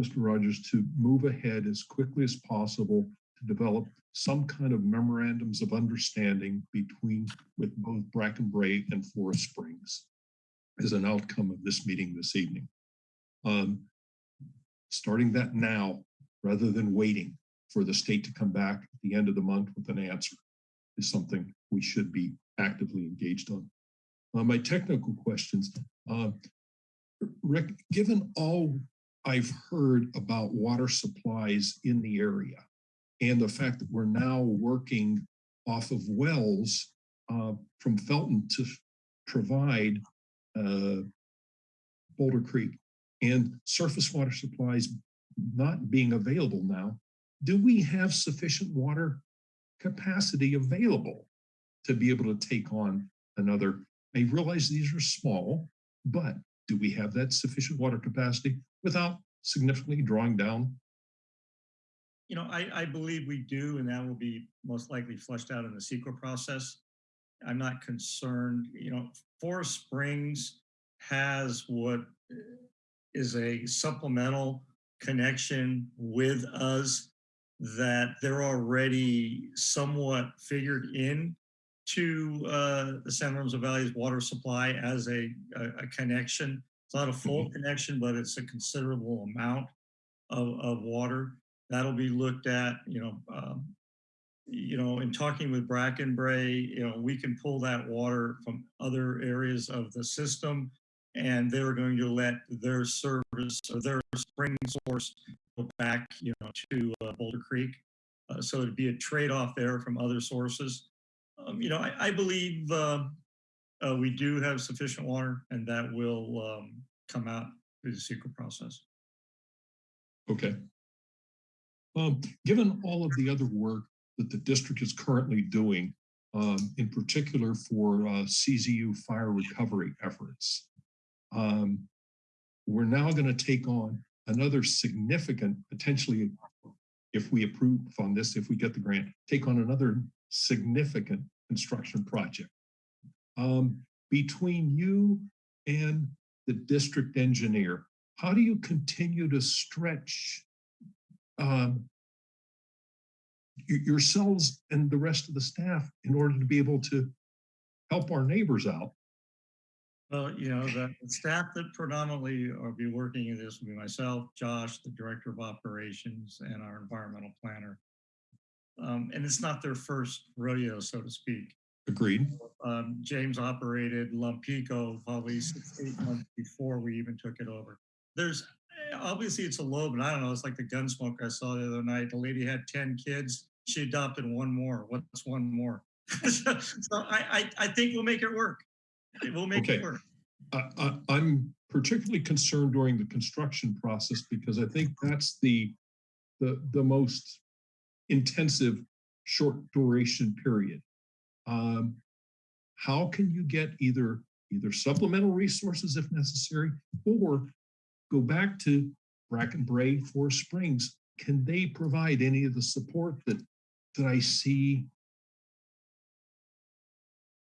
Mr. Rogers to move ahead as quickly as possible to develop some kind of memorandums of understanding between with both Brackenbrae and Forest Springs as an outcome of this meeting this evening. Um, starting that now rather than waiting for the state to come back at the end of the month with an answer is something we should be actively engaged on. Uh, my technical questions, uh, Rick, given all I've heard about water supplies in the area and the fact that we're now working off of wells uh, from Felton to provide uh, Boulder Creek and surface water supplies not being available now, do we have sufficient water capacity available to be able to take on another? I realize these are small, but do we have that sufficient water capacity without significantly drawing down? You know, I, I believe we do, and that will be most likely flushed out in the CEQA process. I'm not concerned, you know, Forest Springs has what uh, is a supplemental connection with us that they're already somewhat figured in to uh, the San Lorenzo Valley's water supply as a, a, a connection. It's not a full connection, but it's a considerable amount of, of water. That'll be looked at, you know, um, you know, in talking with Brackenbrae, you know, we can pull that water from other areas of the system and they're going to let their service or their spring source go back, you know, to uh, Boulder Creek. Uh, so it'd be a trade-off there from other sources. Um, you know, I, I believe uh, uh, we do have sufficient water and that will um, come out through the CEQA process. Okay. Um, given all of the other work that the district is currently doing, um, in particular for uh, CZU fire recovery efforts, um, we're now going to take on another significant, potentially, if we approve on this, if we get the grant, take on another significant construction project. Um, between you and the district engineer, how do you continue to stretch um, yourselves and the rest of the staff in order to be able to help our neighbors out? Well, you know, the staff that predominantly will be working in this will be myself, Josh, the Director of Operations, and our environmental planner. Um, and it's not their first rodeo, so to speak. Agreed. Um, James operated Lompico probably six, eight months before we even took it over. There's, obviously it's a low, but I don't know, it's like the Gunsmoke I saw the other night. The lady had 10 kids. She adopted one more. What's one more? [laughs] So I, I, I think we'll make it work. We'll make Okay. it work. I, I'm particularly concerned during the construction process because I think that's the, the, the most intensive short duration period. Um, how can you get either, either supplemental resources if necessary, or go back to Brackenbrae, Forest Springs? Can they provide any of the support that, that I see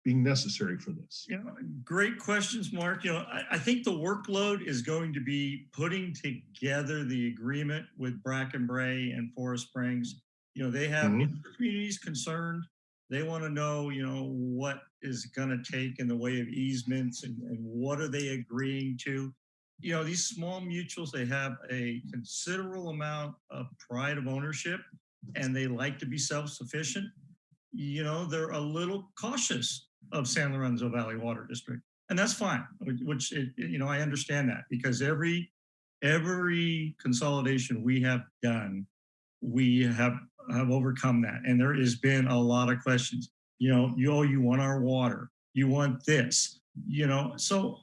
being necessary for this? Yeah, great questions, Mark. You know, I, I think the workload is going to be putting together the agreement with Brackenbrae and Forest Springs. You know, they have Mhm. communities concerned. They want to know, you know, what is going to take in the way of easements and, and what are they agreeing to? You know, these small mutuals, they have a considerable amount of pride of ownership and they like to be self-sufficient. You know, they're a little cautious of San Lorenzo Valley Water District. And that's fine, which- it- you know, I understand that because every, every consolidation we have done, we have, have overcome that. And there has been a lot of questions. You know, you, oh, you want our water, you want this, you know, so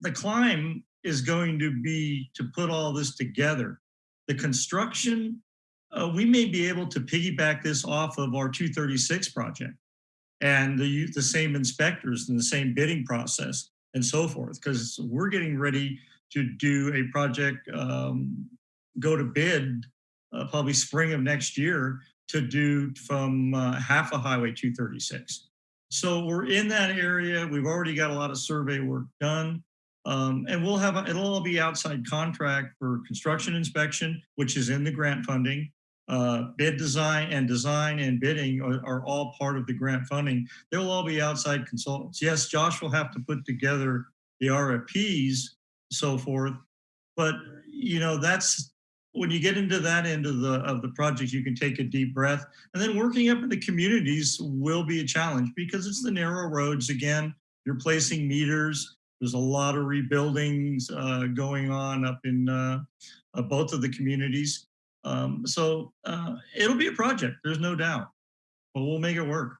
the climb is going to be to put all this together. The construction, uh, we may be able to piggyback this off of our 236 project and the, the same inspectors and the same bidding process and so forth, because we're getting ready to do a project, um, go to bid uh, probably spring of next year to do from uh, half a Highway 236. So we're in that area. We've already got a lot of survey work done. Um, and we'll have, a- it'll all be outside contract for construction inspection, which is in the grant funding. Uh, bid design and design and bidding are, are all part of the grant funding. They'll all be outside consultants. Yes, Josh will have to put together the RFPs, so forth. But, you know, that's, when you get into that end of the, of the project, you can take a deep breath. And then working up in the communities will be a challenge because it's the narrow roads again. You're placing meters. There's a lot of rebuildings uh, going on up in uh, uh, both of the communities. Um, so uh, it'll be a project, there's no doubt, but we'll make it work.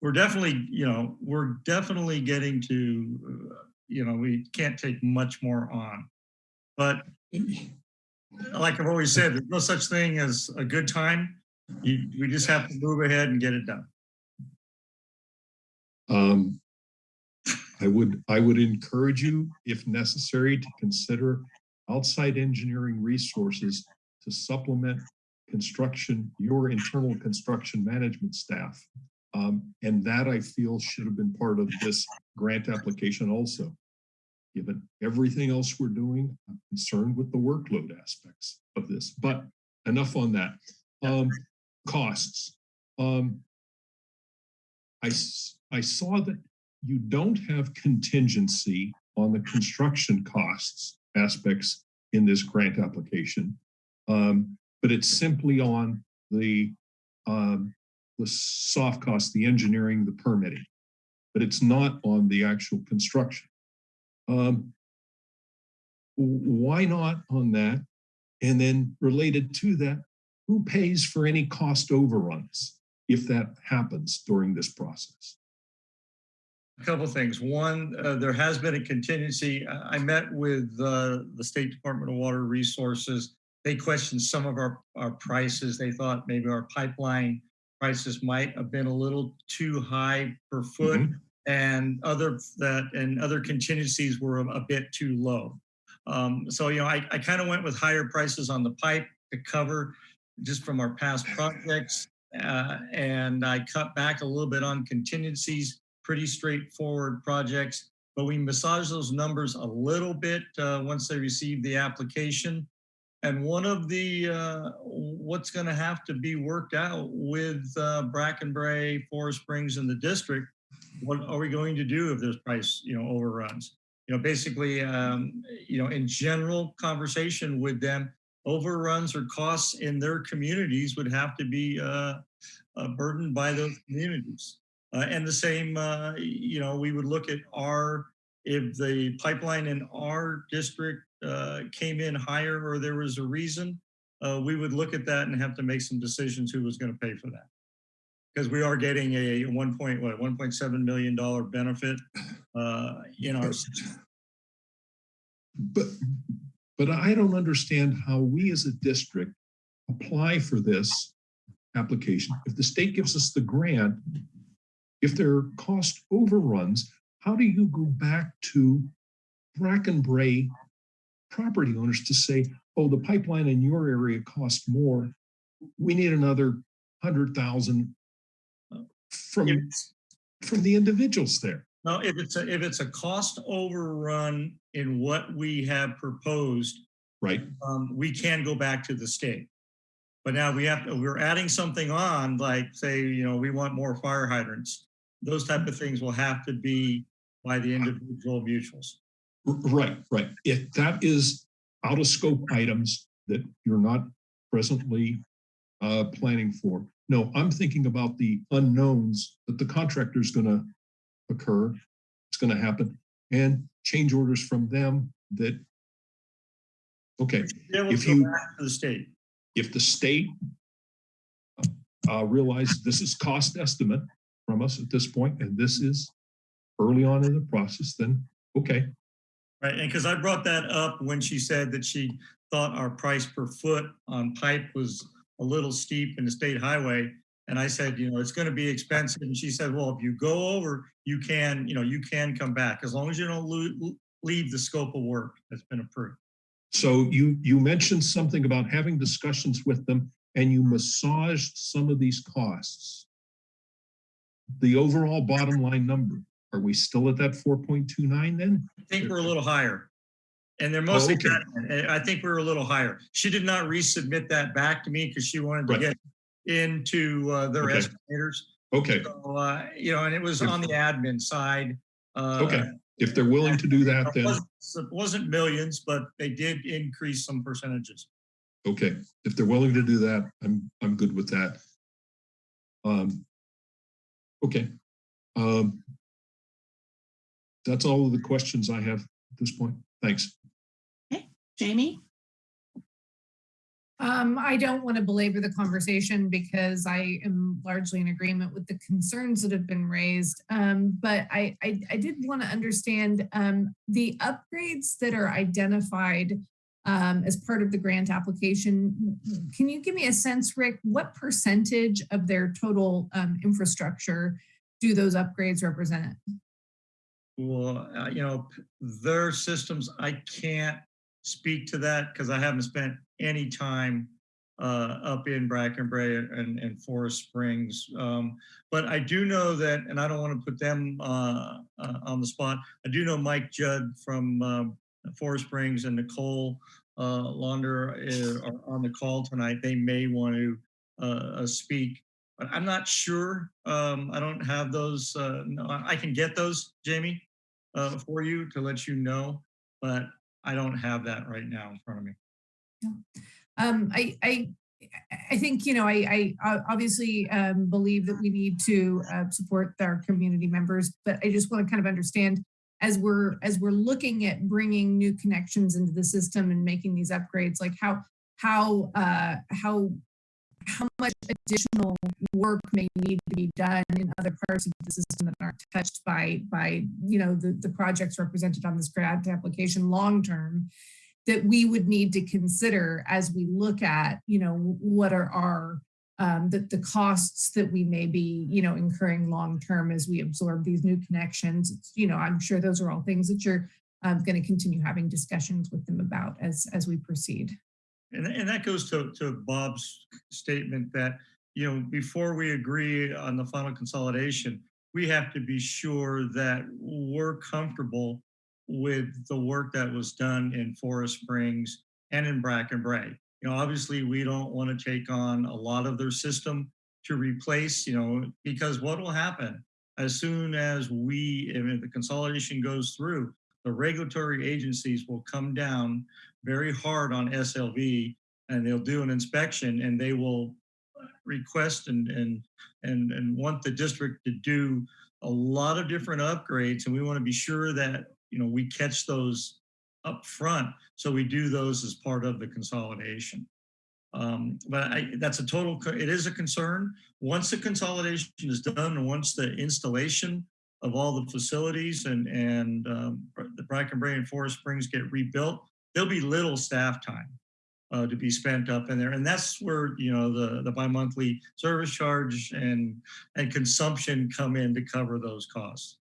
We're definitely, you know, we're definitely getting to, uh, you know, we can't take much more on. But [clears throat] like I've always said, there's no such thing as a good time. You, we just have to move ahead and get it done. Um, I would, I would encourage you, if necessary, to consider outside engineering resources to supplement construction, your internal construction management staff. Um, and that I feel should have been part of this grant application also. Given everything else we're doing, I'm concerned with the workload aspects of this, but enough on that. Um, costs. Um, I, I saw that you don't have contingency on the construction costs aspects in this grant application. Um, but it's simply on the, um, the soft costs, the engineering, the permitting, but it's not on the actual construction. Um, why not on that? And then related to that, who pays for any cost overruns if that happens during this process? A couple things. One, uh, there has been a contingency. I- I met with uh, the State Department of Water Resources. They questioned some of our, our prices. They thought maybe our pipeline prices might have been a little too high per foot Mhm. and other that and other contingencies were a, a bit too low. Um, so, you know, I, I kind of went with higher prices on the pipe to cover just from our past projects. Uh, and I cut back a little bit on contingencies pretty straightforward projects, but we massage those numbers a little bit uh, once they receive the application. And one of the, uh, what's gonna have to be worked out with uh, Brackenbrae, Forest Springs and the district, what are we going to do if there's price, you know, overruns? You know, basically, um, you know, in general conversation with them, overruns or costs in their communities would have to be uh, uh, burdened by those communities. Uh, and the same, uh, you know, we would look at our, if the pipeline in our district uh, came in higher or there was a reason, uh, we would look at that and have to make some decisions who was going to pay for that. Because we are getting a one point, what, $1.7 million benefit uh, in our system. But, but I don't understand how we as a district apply for this application. If the state gives us the grant, if there are cost overruns, how do you go back to Brackenbrae property owners to say, oh, the pipeline in your area costs more. We need another hundred thousand from, If- from the individuals there. No, if it's a, if it's a cost overrun in what we have proposed, Right, um, we can go back to the state. But now we have, to we're adding something on, like say, you know, we want more fire hydrants. Those type of things will have to be by the individual mutuals. Right, right. If that is out of scope items that you're not presently uh, planning for. No, I'm thinking about the unknowns that the contractor is gonna occur, it's gonna happen, and change orders from them that, okay, If you- to the state. if the state uh, realize this is cost estimate from us at this point, and this is early on in the process, then, okay, Right, and because I brought that up when she said that she thought our price per foot on pipe was a little steep in the state highway. And I said, you know, it's going to be expensive. And she said, well, if you go over, you can, you know, you can come back as long as you don't leave the scope of work that's been approved. So you, you mentioned something about having discussions with them and you massaged some of these costs. The overall bottom line number, are we still at that four point two nine then? I think we're a little higher. And they're mostly, okay. cut- I think we're a little higher. She did not resubmit that back to me because she wanted to Right. get into uh, their Okay. estimators. Okay, So, uh, you know, and it was on the admin side. uh, Okay. if they're willing to do that, It then, wasn't- it wasn't millions, but they did increase some percentages. okay, if they're willing to do that, I'm, I'm good with that. Um, okay. Um, that's all of the questions I have at this point. Thanks. Jamie? Um, I don't want to belabor the conversation because I am largely in agreement with the concerns that have been raised. Um, but I, I, I did want to understand, um, the upgrades that are identified um, as part of the grant application. Can you give me a sense, Rick, what percentage of their total, um, infrastructure do those upgrades represent? Well, uh, you know, their systems, I can't speak to that because I haven't spent any time uh, up in Brackenbrae and, and Forest Springs. Um, but I do know that, and I don't want to put them uh, uh, on the spot. I do know Mike Judd from um, Forest Springs and Nicole uh, Launder uh, are on the call tonight. They may want to uh, speak but I'm not sure. Um, I don't have those. Uh, no, I can get those, Jamie, uh, for you to let you know, but I don't have that right now in front of me. Um, I, I, I think, you know, I, I obviously um, believe that we need to uh, support our community members, but I just want to kind of understand as we're, as we're looking at bringing new connections into the system and making these upgrades, like how, how, uh, how, how much additional work may need to be done in other parts of the system that aren't touched by, by, you know, the, the projects represented on this grant application long-term that we would need to consider as we look at, you know, what are our, um, the, costs that we may be, you know, incurring long-term as we absorb these new connections. You know, I'm sure those are all things that you're um, going to continue having discussions with them about as, as we proceed. And, and that goes to, to Bob's statement that, you know, before we agree on the final consolidation, we have to be sure that we're comfortable with the work that was done in Forest Springs and in Brackenbrae. You know, obviously, we don't want to take on a lot of their system to replace, you know, because what will happen as soon as we, the consolidation goes through, the regulatory agencies will come down very hard on SLV and they'll do an inspection and they will request and and and and want the district to do a lot of different upgrades and we want to be sure that you know we catch those up front so we do those as part of the consolidation. Um, but I, that's a total it is a concern. Once the consolidation is done and once the installation of all the facilities and and um, the Brackenbrae and Forest Springs get rebuilt there'll be little staff time uh, to be spent up in there. And that's where, you know, the, the bi-monthly service charge and, and consumption come in to cover those costs.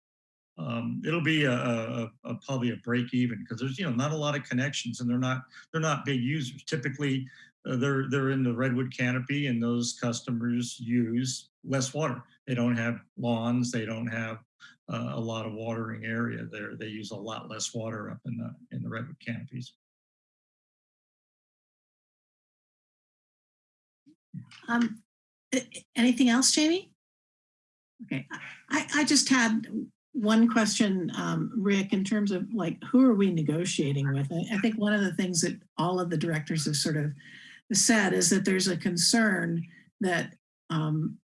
Um, it'll be a, a, a probably a break even because there's, you know, not a lot of connections and they're not, they're not big users. Typically, uh, they're, they're in the redwood canopy and those customers use less water. They don't have lawns. They don't have uh, a lot of watering area there. They use a lot less water up in the, in the redwood canopies. Um, anything else, Jamie? Okay, I, I just had one question, um, Rick, in terms of like, who are we negotiating with? I, I think one of the things that all of the directors have sort of said is that there's a concern that um,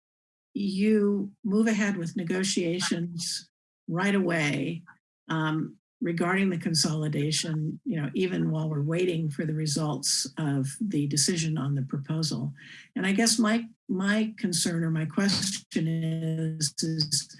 you move ahead with negotiations right away um, regarding the consolidation, you know, even while we're waiting for the results of the decision on the proposal. And I guess my my concern or my question is, is,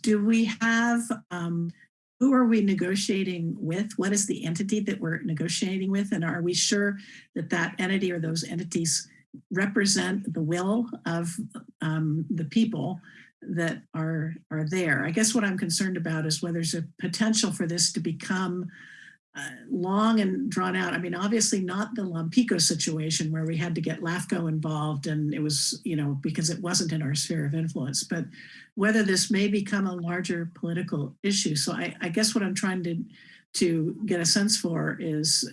do we have um, who are we negotiating with? What is the entity that we're negotiating with? And are we sure that that entity or those entities represent the will of um, the people that are are there. I guess what I'm concerned about is whether there's a potential for this to become uh, long and drawn out. I mean, obviously not the Lompico situation where we had to get LAFCO involved and it was, you know, because it wasn't in our sphere of influence, but whether this may become a larger political issue. So I, I guess what I'm trying to, to get a sense for is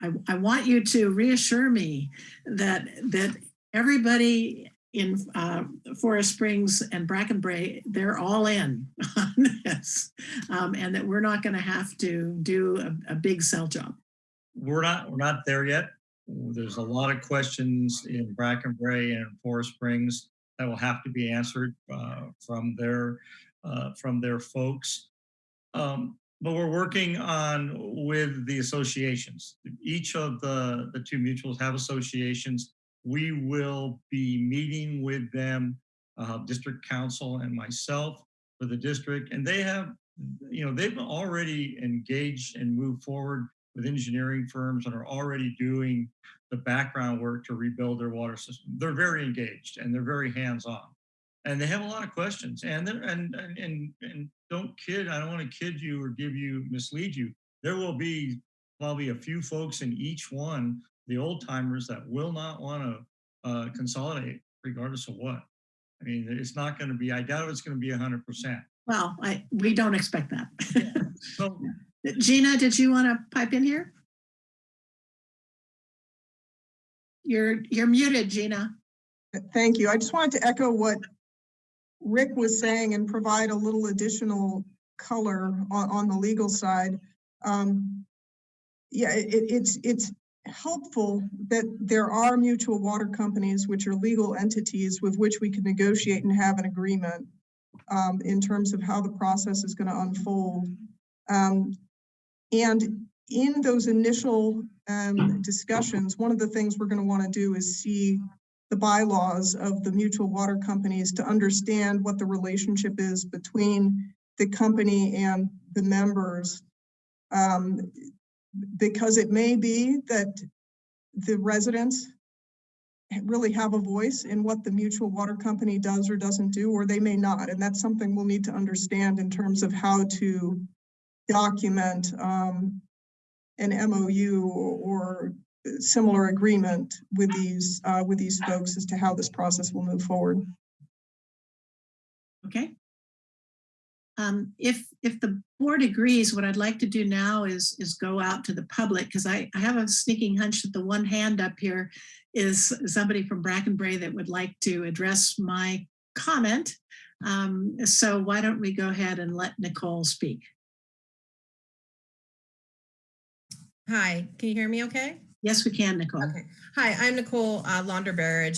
I, I want you to reassure me that, that everybody in uh, Forest Springs and Brackenbrae, they're all in [laughs] on this, um, and that we're not going to have to do a, a big sell job. We're not, we're not there yet. There's a lot of questions in Brackenbrae and Forest Springs that will have to be answered uh, from their uh, from their folks. Um, but we're working on with the associations. Each of the the two mutuals have associations. We will be meeting with them, uh, district counsel and myself for the district, and they have, you know, they've already engaged and moved forward with engineering firms and are already doing the background work to rebuild their water system. They're very engaged and they're very hands-on. And they have a lot of questions. And they're, and, and and and don't kid, I don't want to kid you or give you mislead you. There will be probably a few folks in each one, the old timers that will not want to uh, consolidate regardless of what. I mean, it's not going to be, I doubt it's going to be hundred percent. Well, I we don't expect that. [laughs] So Gina, did you want to pipe in here? You're you're muted, Gina. Thank you. I just wanted to echo what Rick was saying and provide a little additional color on, on the legal side. Um, yeah, it, it- it's, it's helpful that there are mutual water companies, which are legal entities with which we can negotiate and have an agreement um, in terms of how the process is going to unfold. Um, and in those initial um, discussions, one of the things we're going to want to do is see the bylaws of the mutual water companies to understand what the relationship is between the company and the members. Um, because it may be that the residents really have a voice in what the mutual water company does or doesn't do, or they may not. And that's something we'll need to understand in terms of how to document um, an MOU or similar agreement with these, uh, with these folks as to how this process will move forward. Okay. Um, if if the board agrees, what I'd like to do now is is go out to the public because I, I have a sneaking hunch that the one hand up here is somebody from Brackenbrae that would like to address my comment. Um, so why don't we go ahead and let Nicole speak? Hi, can you hear me okay? Yes, we can, Nicole. Okay. Hi, I'm Nicole uh,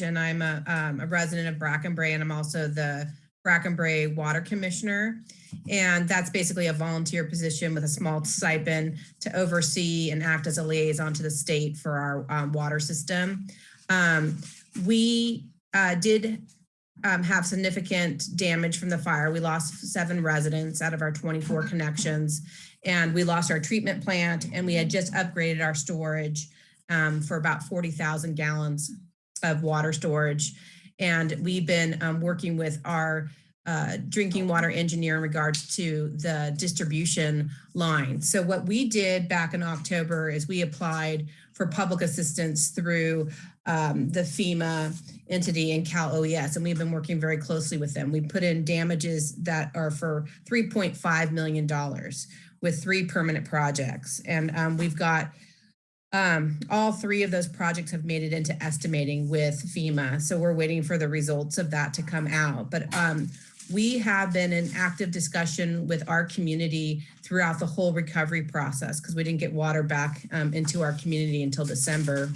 and I'm a, um, a resident of Brackenbrae, and I'm also the Brackenbrae Water Commissioner. And that's basically a volunteer position with a small stipend to oversee and act as a liaison to the state for our um, water system. Um, we uh, did um, have significant damage from the fire. We lost seven residents out of our 24 connections, and we lost our treatment plant, and we had just upgraded our storage um, for about 40,000 gallons of water storage. And we've been um, working with our uh, drinking water engineer in regards to the distribution line. So what we did back in October is we applied for public assistance through um, the FEMA entity and Cal OES, and we've been working very closely with them. We put in damages that are for $3.5 million with three permanent projects. And um, we've got um, all three of those projects have made it into estimating with FEMA. So we're waiting for the results of that to come out. But um, we have been in active discussion with our community throughout the whole recovery process because we didn't get water back um, into our community until December.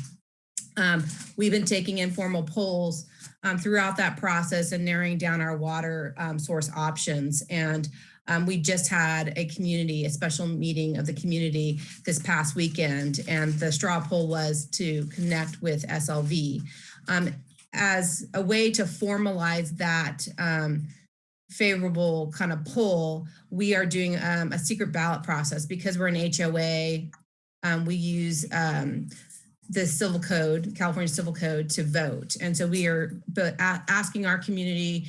Um, we've been taking informal polls um, throughout that process and narrowing down our water um, source options. And um, we just had a community, a special meeting of the community this past weekend, and the straw poll was to connect with SLV. Um, as a way to formalize that um, favorable kind of poll, we are doing um, a secret ballot process because we're an HOA. Um, we use um, the civil code, California Civil Code to vote. And so we are asking our community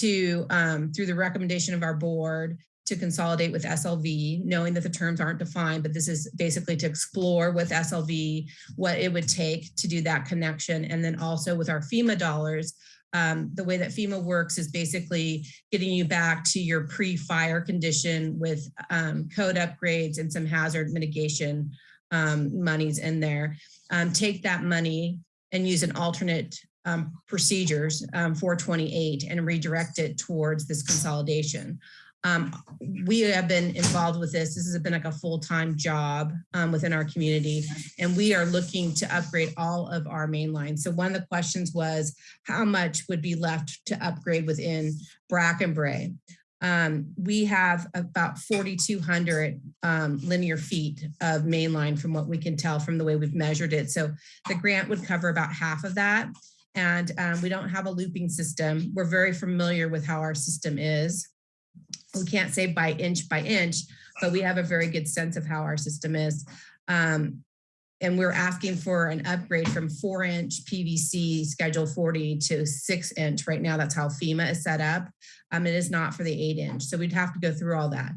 to, um, through the recommendation of our board, to consolidate with SLV, knowing that the terms aren't defined, but this is basically to explore with SLV what it would take to do that connection. And then also with our FEMA dollars, um, the way that FEMA works is basically getting you back to your pre-fire condition with um, code upgrades and some hazard mitigation um, monies in there. Um, take that money and use an alternate um, procedures um, 428 and redirect it towards this consolidation. Um, we have been involved with this. This has been like a full-time job um, within our community, and we are looking to upgrade all of our main lines. So one of the questions was, how much would be left to upgrade within Brackenbrae? Um, we have about 4,200 um, linear feet of mainline from what we can tell from the way we've measured it. So the grant would cover about half of that. And um, we don't have a looping system. We're very familiar with how our system is. We can't say by inch by inch, but we have a very good sense of how our system is. Um, and we're asking for an upgrade from four inch PVC schedule 40 to six inch. Right now, that's how FEMA is set up. Um, it is not for the eight inch. So we'd have to go through all that.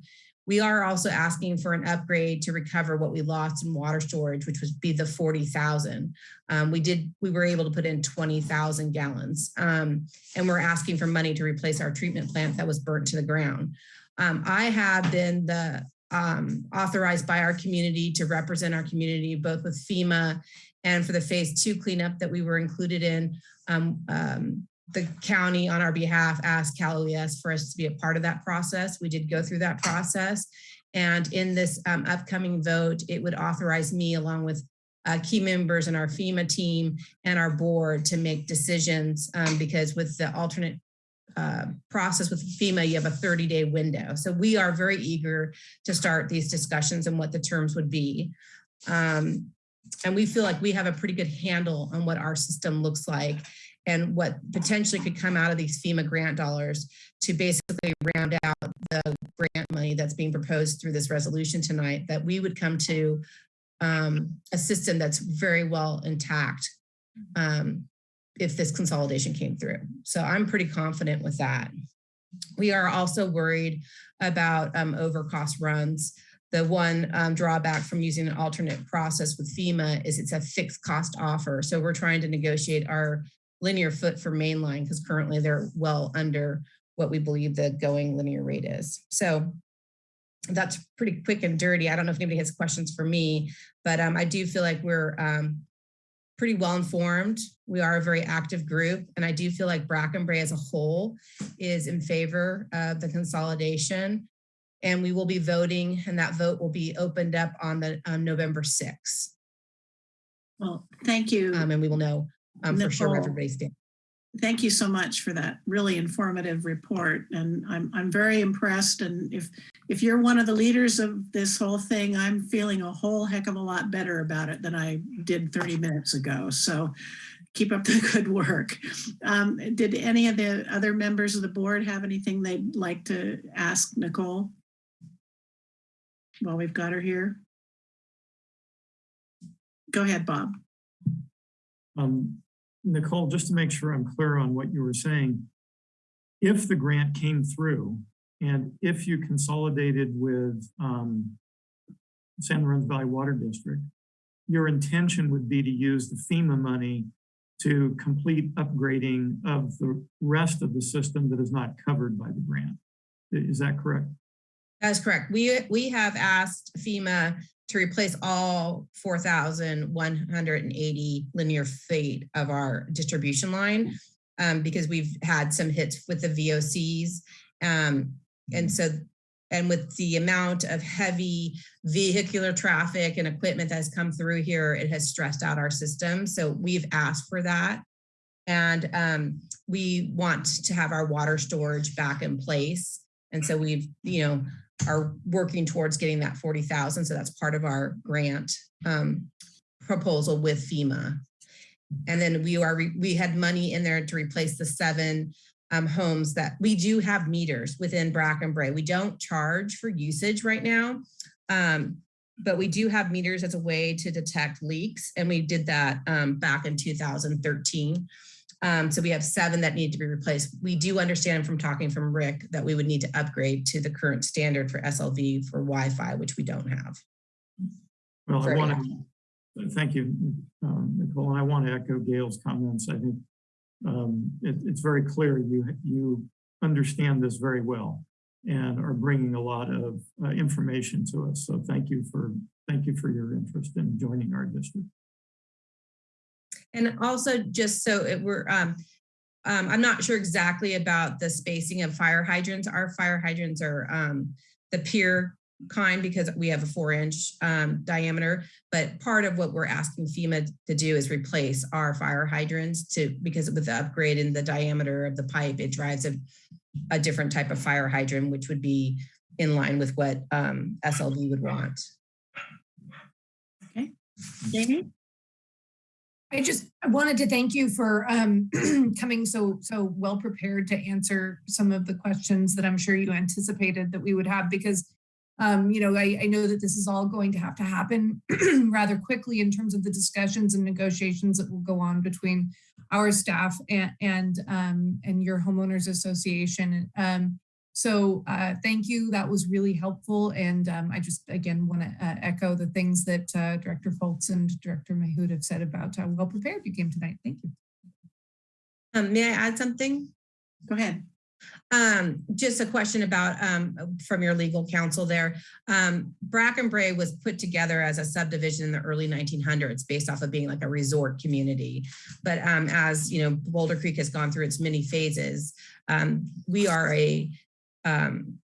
We are also asking for an upgrade to recover what we lost in water storage, which would be the 40,000. Um, we did, we were able to put in 20,000 gallons. Um, and we're asking for money to replace our treatment plant that was burnt to the ground. Um, I have been the um, authorized by our community to represent our community, both with FEMA and for the phase two cleanup that we were included in. The county on our behalf asked Cal OES for us to be a part of that process. We did go through that process. And in this um, upcoming vote, it would authorize me along with uh, key members in our FEMA team and our board to make decisions um, because with the alternate uh, process with FEMA, you have a 30 day window. So we are very eager to start these discussions and what the terms would be. Um, and we feel like we have a pretty good handle on what our system looks like and what potentially could come out of these FEMA grant dollars to basically round out the grant money that's being proposed through this resolution tonight, that we would come to um, a system that's very well intact um, if this consolidation came through. So I'm pretty confident with that. We are also worried about um, overcost runs. The one um, drawback from using an alternate process with FEMA is it's a fixed cost offer. So we're trying to negotiate our linear foot for mainline because currently they're well under what we believe the going linear rate is. So that's pretty quick and dirty. I don't know if anybody has questions for me, but um, I do feel like we're um, pretty well informed. We are a very active group, and I do feel like Brackenbrae as a whole is in favor of the consolidation. And we will be voting, and that vote will be opened up on the um, November 6th. Well, thank you. Um, and we will know um, for sure where Nicole. everybody's standing. Thank you so much for that really informative report. And I'm, I'm very impressed. And if, if you're one of the leaders of this whole thing, I'm feeling a whole heck of a lot better about it than I did 30 minutes ago. So keep up the [laughs] good work. Um, did any of the other members of the board have anything they'd like to ask Nicole? While we've got her here. Go ahead, Bob. Um, Nicole, just to make sure I'm clear on what you were saying, if the grant came through and if you consolidated with um, San Lorenzo Valley Water District, your intention would be to use the FEMA money to complete upgrading of the rest of the system that is not covered by the grant. Is that correct? That's correct. We, we have asked FEMA to replace all 4,180 linear feet of our distribution line um, because we've had some hits with the VOCs. Um, and so, and with the amount of heavy vehicular traffic and equipment that has come through here, it has stressed out our system. So we've asked for that. And um, we want to have our water storage back in place. And so we've, you know, are working towards getting that 40,000. So that's part of our grant um, proposal with FEMA. And then we are, we had money in there to replace the seven um, homes that we do have meters within Brackenbrae. We don't charge for usage right now. Um, but we do have meters as a way to detect leaks, and we did that um, back in 2013. Um, so we have seven that need to be replaced. We do understand from talking from Rick that we would need to upgrade to the current standard for SLV for Wi-Fi, which we don't have. Well, I want to, thank you, um, Nicole, and I want to echo Gail's comments. I think um, it, it's very clear you, you understand this very well and are bringing a lot of uh, information to us. So thank you for, thank you for your interest in joining our district. And also just so it were, um, um, I'm not sure exactly about the spacing of fire hydrants. Our fire hydrants are, um, the pier kind because we have a four inch, um, diameter. But part of what we're asking FEMA to do is replace our fire hydrants to, because with the upgrade in the diameter of the pipe, it drives a, a different type of fire hydrant, which would be in line with what, um, SLV would want. Okay. Jamie? I just wanted to thank you for um, [clears throat] coming so so well prepared to answer some of the questions that I'm sure you anticipated that we would have because um, you know I, I know that this is all going to have to happen [clears throat] rather quickly in terms of the discussions and negotiations that will go on between our staff and and um, and your homeowners association. So uh, thank you. That was really helpful. And um, I just, again, want to uh, echo the things that uh, Director Fultz and Director Mahood have said about how well prepared you came tonight. Thank you. Um, may I add something? Go ahead. Um, just a question about, um, from your legal counsel there. Um, Brackenbrae was put together as a subdivision in the early 1900s based off of being like a resort community. But um, as, you know, Boulder Creek has gone through its many phases, um, we are a um,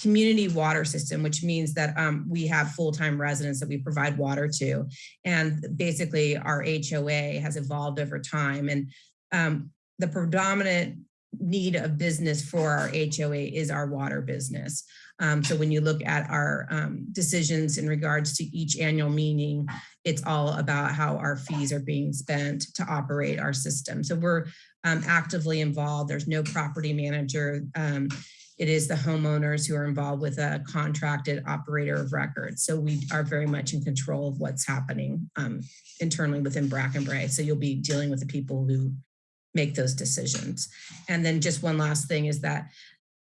community water system, which means that um, we have full-time residents that we provide water to. And basically our HOA has evolved over time. And um, the predominant need of business for our HOA is our water business. Um, so when you look at our um, decisions in regards to each annual meeting, it's all about how our fees are being spent to operate our system. So we're um, actively involved. There's no property manager. It is the homeowners who are involved with a contracted operator of record. So we are very much in control of what's happening um, internally within Brackenbrae. So you'll be dealing with the people who make those decisions. And then just one last thing is that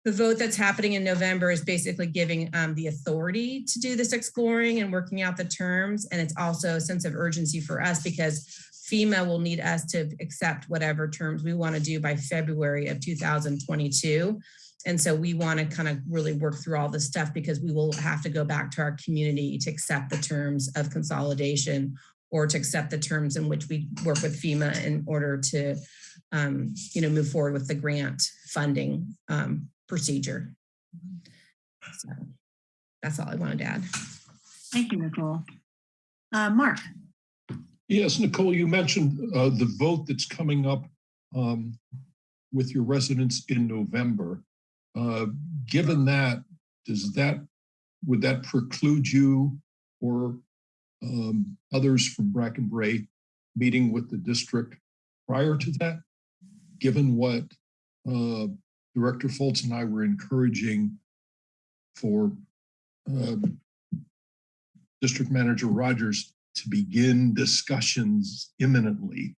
the vote that's happening in November is basically giving um, the authority to do this exploring and working out the terms. And it's also a sense of urgency for us because FEMA will need us to accept whatever terms we want to do by February of 2022. And so we want to kind of really work through all this stuff because we will have to go back to our community to accept the terms of consolidation or to accept the terms in which we work with FEMA in order to, um, you know, move forward with the grant funding um, procedure. So that's all I wanted to add. Thank you, Nicole. Uh, Mark? Yes, Nicole, you mentioned uh, the vote that's coming up um, with your residents in November. Uh, Given that, does that, would that preclude you or um, others from Brackenbrae meeting with the district prior to that? Given what uh, Director Fultz and I were encouraging for um, District Manager Rogers to begin discussions imminently.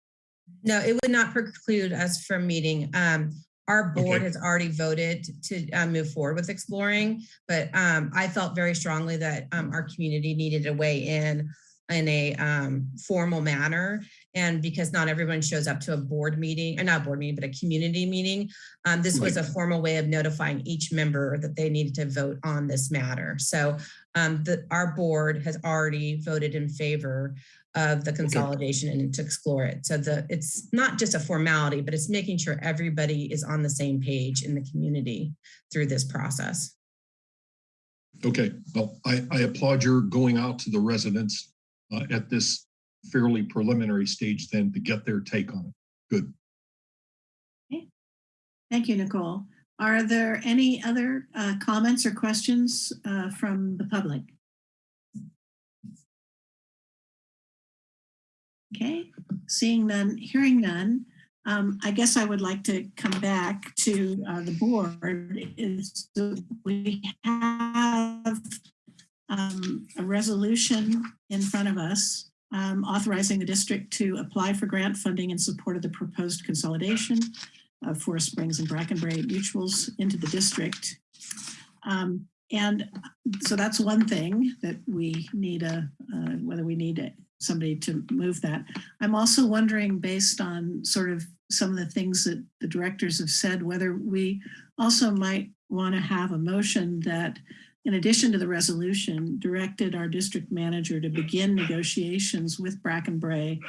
No, it would not preclude us from meeting. Um, our board Okay. has already voted to uh, move forward with exploring, but um, I felt very strongly that um, our community needed to weigh in in a um, formal manner. And because not everyone shows up to a board meeting, or not a board meeting, but a community meeting, um, this was a formal way of notifying each member that they needed to vote on this matter. So um, the, our board has already voted in favor of the consolidation and to explore it. So the it's not just a formality, but it's making sure everybody is on the same page in the community through this process. Okay, well, I, I applaud your going out to the residents uh, at this fairly preliminary stage then to get their take on it. Good. Okay. Thank you, Nicole. Are there any other uh, comments or questions uh, from the public? Okay, seeing none, hearing none, um, I guess I would like to come back to uh, the board. Is we have um, a resolution in front of us um, authorizing the district to apply for grant funding in support of the proposed consolidation of Forest Springs and Brackenbrae mutuals into the district. Um, and so that's one thing that we need a, uh, whether we need somebody to move that. I'm also wondering, based on sort of some of the things that the directors have said, whether we also might want to have a motion that, in addition to the resolution, directed our district manager to begin negotiations with Brackenbrae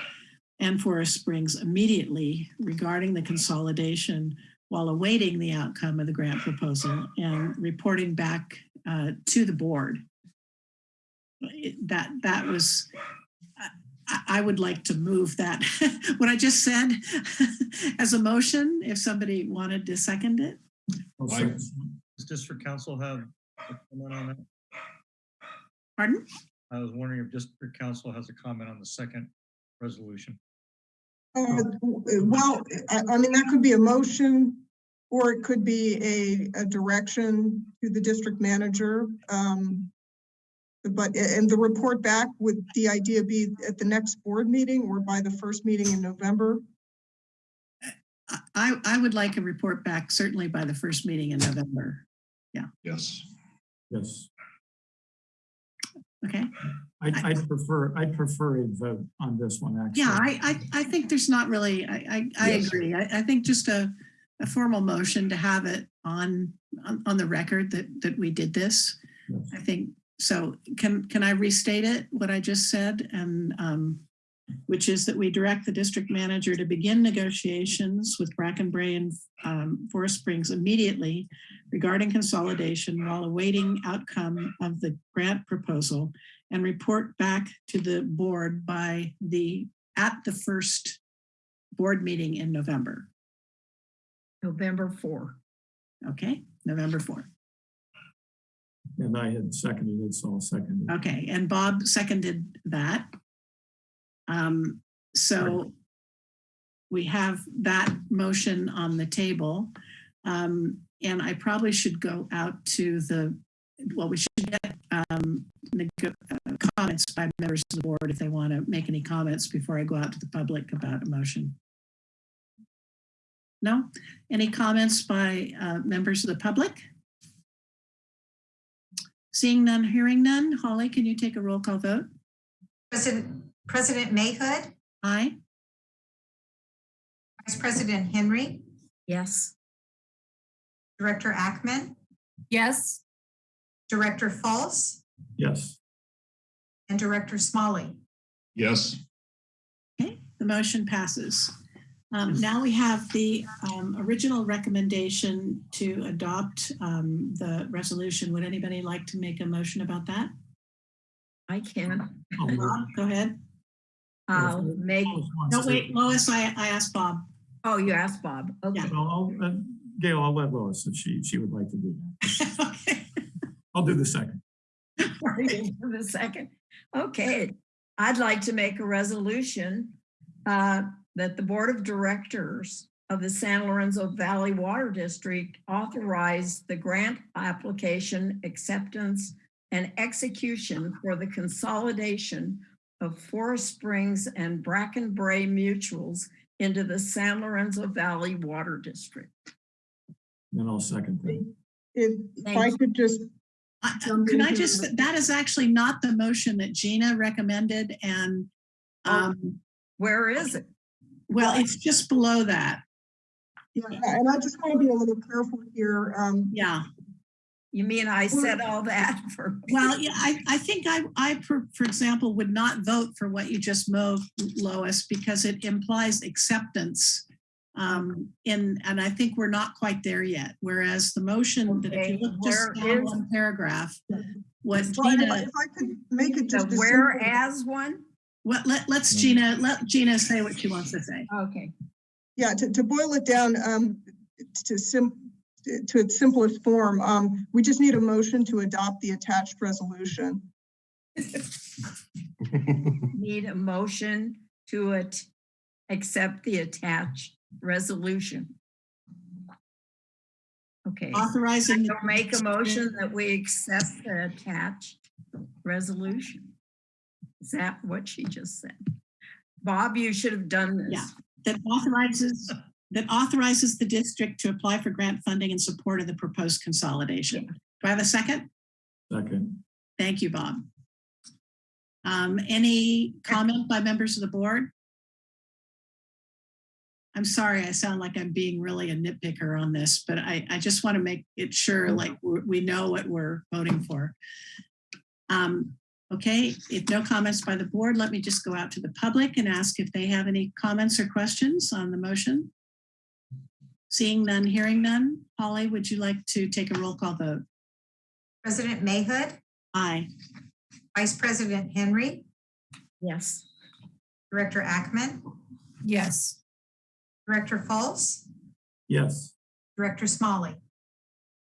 and Forest Springs immediately regarding the consolidation while awaiting the outcome of the grant proposal and reporting back uh, to the board. That, that was, I, I would like to move that, [laughs] what I just said [laughs] as a motion, if somebody wanted to second it. I'll I- second. Does district counsel have a comment on that? Pardon? I was wondering if district counsel has a comment on the second resolution. Uh, Well, I, I mean, that could be a motion, or it could be a, a direction to the district manager. um, But, and the report back, would the idea be at the next board meeting or by the first meeting in November? I- I, I would like a report back certainly by the first meeting in November. Yeah. Yes. Yes. Okay? I'd, I'd prefer, I'd prefer a vote on this one, actually. Yeah, I, I, I think there's not really, I, I, I Yes. agree. I, I think just a, a formal motion to have it on, on, on the record that, that we did this. Yes. I think, so can, can I restate it, what I just said? And, um, which is that we direct the district manager to begin negotiations with Brackenbrae and, um, Forest Springs immediately regarding consolidation while awaiting outcome of the grant proposal and report back to the board by the, at the first board meeting in November. November 4. Okay, November 4. And I had seconded it, so I'll second it. Okay, and Bob seconded that. Um, so we have that motion on the table. Um, and I probably should go out to the, well, we should get um, uh, comments by members of the board if they want to make any comments before I go out to the public about a motion. No? Any comments by uh, members of the public? Seeing none, hearing none. Holly, can you take a roll call vote? President, President Mahood, Aye. Vice President Henry, Yes. Director Ackemann, Yes, Director Fultz, Yes, and Director Smolley. Yes. Okay, the motion passes. Um, Now we have the um, original recommendation to adopt um, the resolution. Would anybody like to make a motion about that? I can. I'll move. Bob, go ahead. I'll make, Lois wants No, wait, Lois, I, I asked Bob. oh, you asked Bob. Okay. Yeah. I'll, I'll, uh, Gail, I'll let Lois if she, she would like to do that. [laughs] Okay. I'll do the second. [laughs] For the second. Okay, I'd like to make a resolution uh, that the Board of Directors of the San Lorenzo Valley Water District authorize the grant application, acceptance, and execution for the consolidation of Forest Springs and Brackenbrae Mutuals into the San Lorenzo Valley Water District. Then I'll second that. If if I could just, I- Jump Can I just, it. that is actually not the motion that Gina recommended and, um, Where is it? well, it's just below that. yeah, and I just want to be a little careful here. um, Yeah. You mean I said all that [laughs] for? Well, yeah, I, I think I, I, for, for example, would not vote for what you just moved, Lois, because it implies acceptance. Um, in, and I think we're not quite there yet. Whereas the motion that if you Okay, look just where down one paragraph, what well, If I Gina, if I could make it The just. a whereas one? what, let, let's Gina, let Gina say what she wants to say. Okay. Yeah, to, to boil it down, um, to sim, to its simplest form, um, we just need a motion to adopt the attached resolution. [laughs] Need a motion to it, accept the attached resolution. Okay, Authorizing, I'll make a motion that we accept the attached resolution. Is that what she just said? Bob, you should have done this. Yeah. That authorizes, that authorizes the district to apply for grant funding in support of the proposed consolidation. Do I have a second? Second. Thank you, Bob. Um, any comment by members of the board? I'm sorry, I sound like I'm being really a nitpicker on this, but I, I just want to make it sure like we we know what we're voting for. Um, okay, if no comments by the board, let me just go out to the public and ask if they have any comments or questions on the motion. Seeing none, hearing none. Holly, would you like to take a roll call vote? President Mahood, Aye. Vice President Henry, Yes. Director Ackemann, Yes. Director Fultz, Yes. Director Smolley.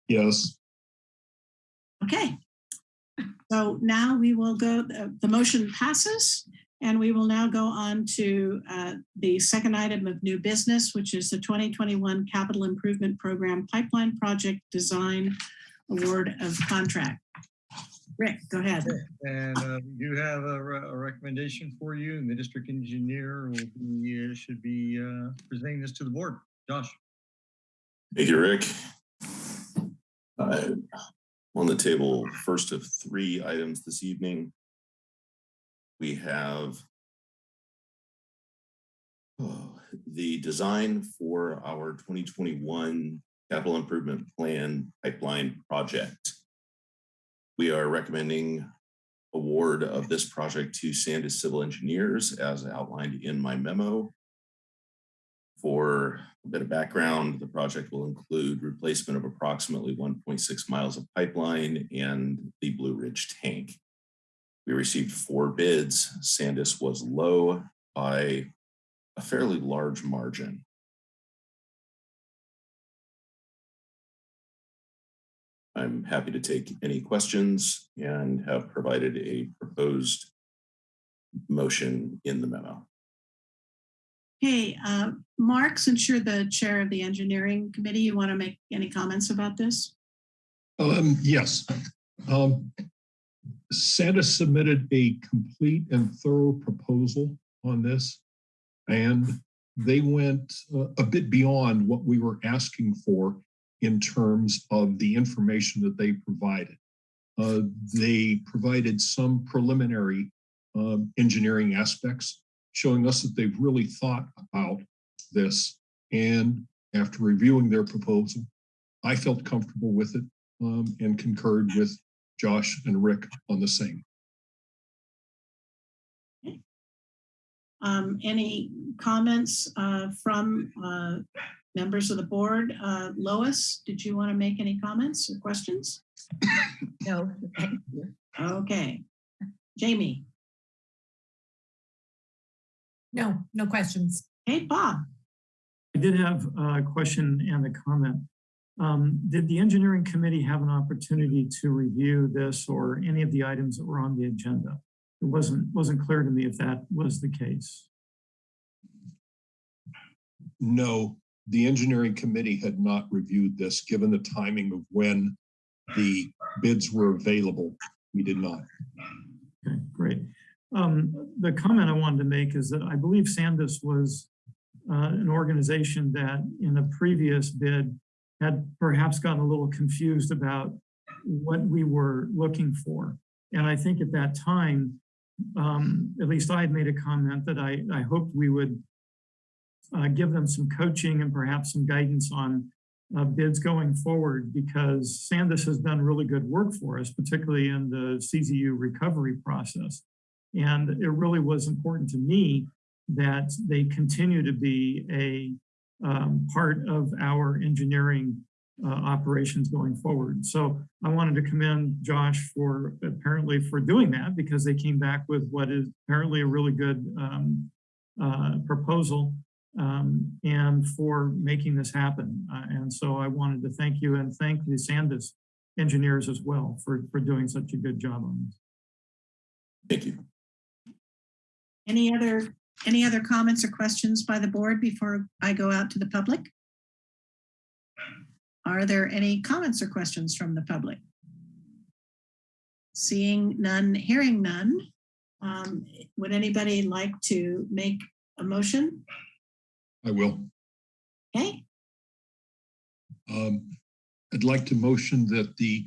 Yes, Okay. So now we will go, the, the motion passes and we will now go on to uh, the second item of new business, which is the 2021 Capital Improvement Program Pipeline Project Design Award of Contract. Rick, go ahead. And uh, we do have a, re- a recommendation for you, and the district engineer will be, uh, should be uh, presenting this to the board. Josh? Thank you, Rick. Uh, On the table, first of three items this evening. We have oh, the design for our 2021 capital improvement plan pipeline project. We are recommending award of this project to Sandis Civil Engineers as outlined in my memo. For a bit of background, the project will include replacement of approximately 1.6 miles of pipeline and the Blue Ridge tank. We received four bids. Sandis was low by a fairly large margin. I'm happy to take any questions and have provided a proposed motion in the memo. Hey, uh, Mark, since you're the chair of the engineering committee, you want to make any comments about this? um, yes. Um, Sandis submitted a complete and thorough proposal on this. And they went uh, a bit beyond what we were asking for in terms of the information that they provided. Uh, they provided some preliminary um, engineering aspects, showing us that they've really thought about this. And after reviewing their proposal, I felt comfortable with it um, and concurred with Josh and Rick on the same. Um, any comments uh, from uh, members of the board? Uh, Lois, did you want to make any comments or questions? [coughs] No, thank. Okay. Jamie, No, no questions. hey, Bob, I did have a question and a comment. Um, Did the engineering committee have an opportunity to review this or any of the items that were on the agenda? It wasn't, wasn't clear to me if that was the case. No, the engineering committee had not reviewed this, given the timing of when the bids were available. We did not. Okay, great. Um, the comment I wanted to make is that I believe Sandis was uh, an organization that in a previous bid had perhaps gotten a little confused about what we were looking for. And I think at that time, um, at least I had made a comment that I, I hoped we would uh, give them some coaching and perhaps some guidance on uh, bids going forward because Sandis has done really good work for us, particularly in the CZU recovery process. And it really was important to me that they continue to be a um, part of our engineering uh, operations going forward. So I wanted to commend Josh for apparently for doing that because they came back with what is apparently a really good um, uh, proposal um, and for making this happen. Uh, and so I wanted to thank you and thank the Sandis engineers as well for, for doing such a good job on this. Thank you. any other, any other comments or questions by the board before I go out to the public? Are there any comments or questions from the public? Seeing none, hearing none, um, would anybody like to make a motion? I will. Okay, Um, I'd like to motion that the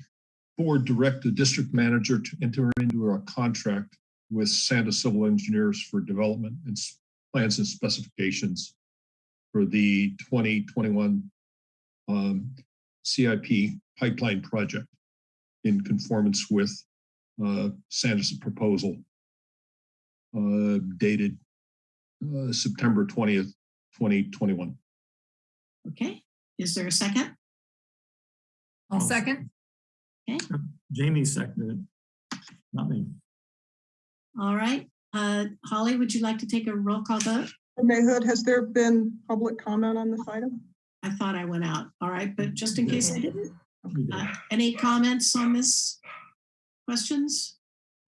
board direct the district manager to enter into a contract with Sandis Civil Engineers for development and plans and specifications for the 2021 um, CIP pipeline project in conformance with uh, Sandis's proposal uh, dated uh, September 20th, 2021. okay. Is there a second? I'll second. Jamie seconded it, not me. All right. Uh, Holly, would you like to take a roll call vote? Mahood, has there been public comment on this item? I thought I went out. All right, but just in case I didn't, uh, any comments on this? Questions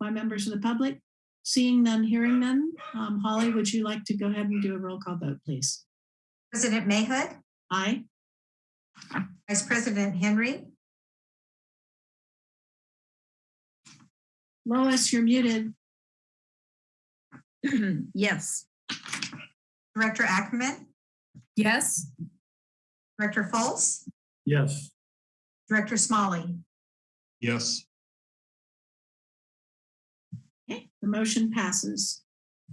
by members of the public? Seeing none, hearing none. Um, Holly, would you like to go ahead and do a roll call vote, please? President Mahood, Aye. Vice President Henry, Lois, you're muted. [clears throat] Yes, Director Ackemann, Yes, Director Fultz, Yes, Director Smolley. Yes. Okay, the motion passes.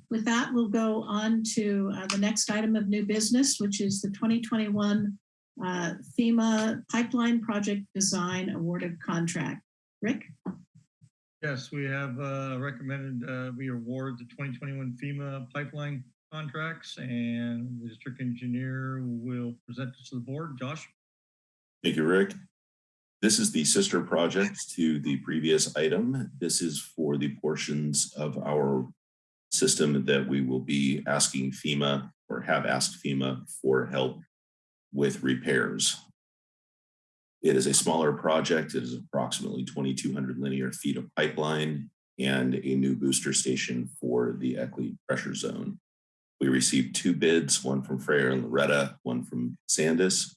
With that, we'll go on to uh, the next item of new business, which is the 2021 uh, FEMA Pipeline Project Design Awarded Contract. Rick? Yes, we have uh, recommended uh, we award the 2021 FEMA pipeline contracts and the district engineer will present this to the board. Josh? Thank you, Rick. This is the sister project to the previous item. This is for the portions of our system that we will be asking FEMA or have asked FEMA for help with repairs. It is a smaller project. It is approximately 2,200 linear feet of pipeline and a new booster station for the Eckley pressure zone. We received two bids, one from Freyer and Laureta, one from Sandis,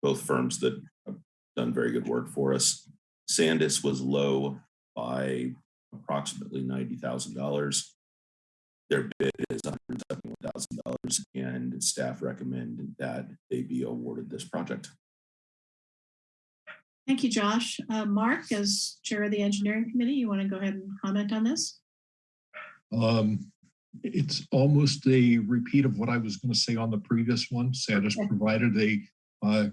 both firms that have done very good work for us. Sandis was low by approximately $90,000. Their bid is $171,000 and staff recommend that they be awarded this project. Thank you, Josh. Uh, Mark, as Chair of the Engineering Committee, you want to go ahead and comment on this? Um, it's almost a repeat of what I was going to say on the previous one. Sandis Okay. provided a uh,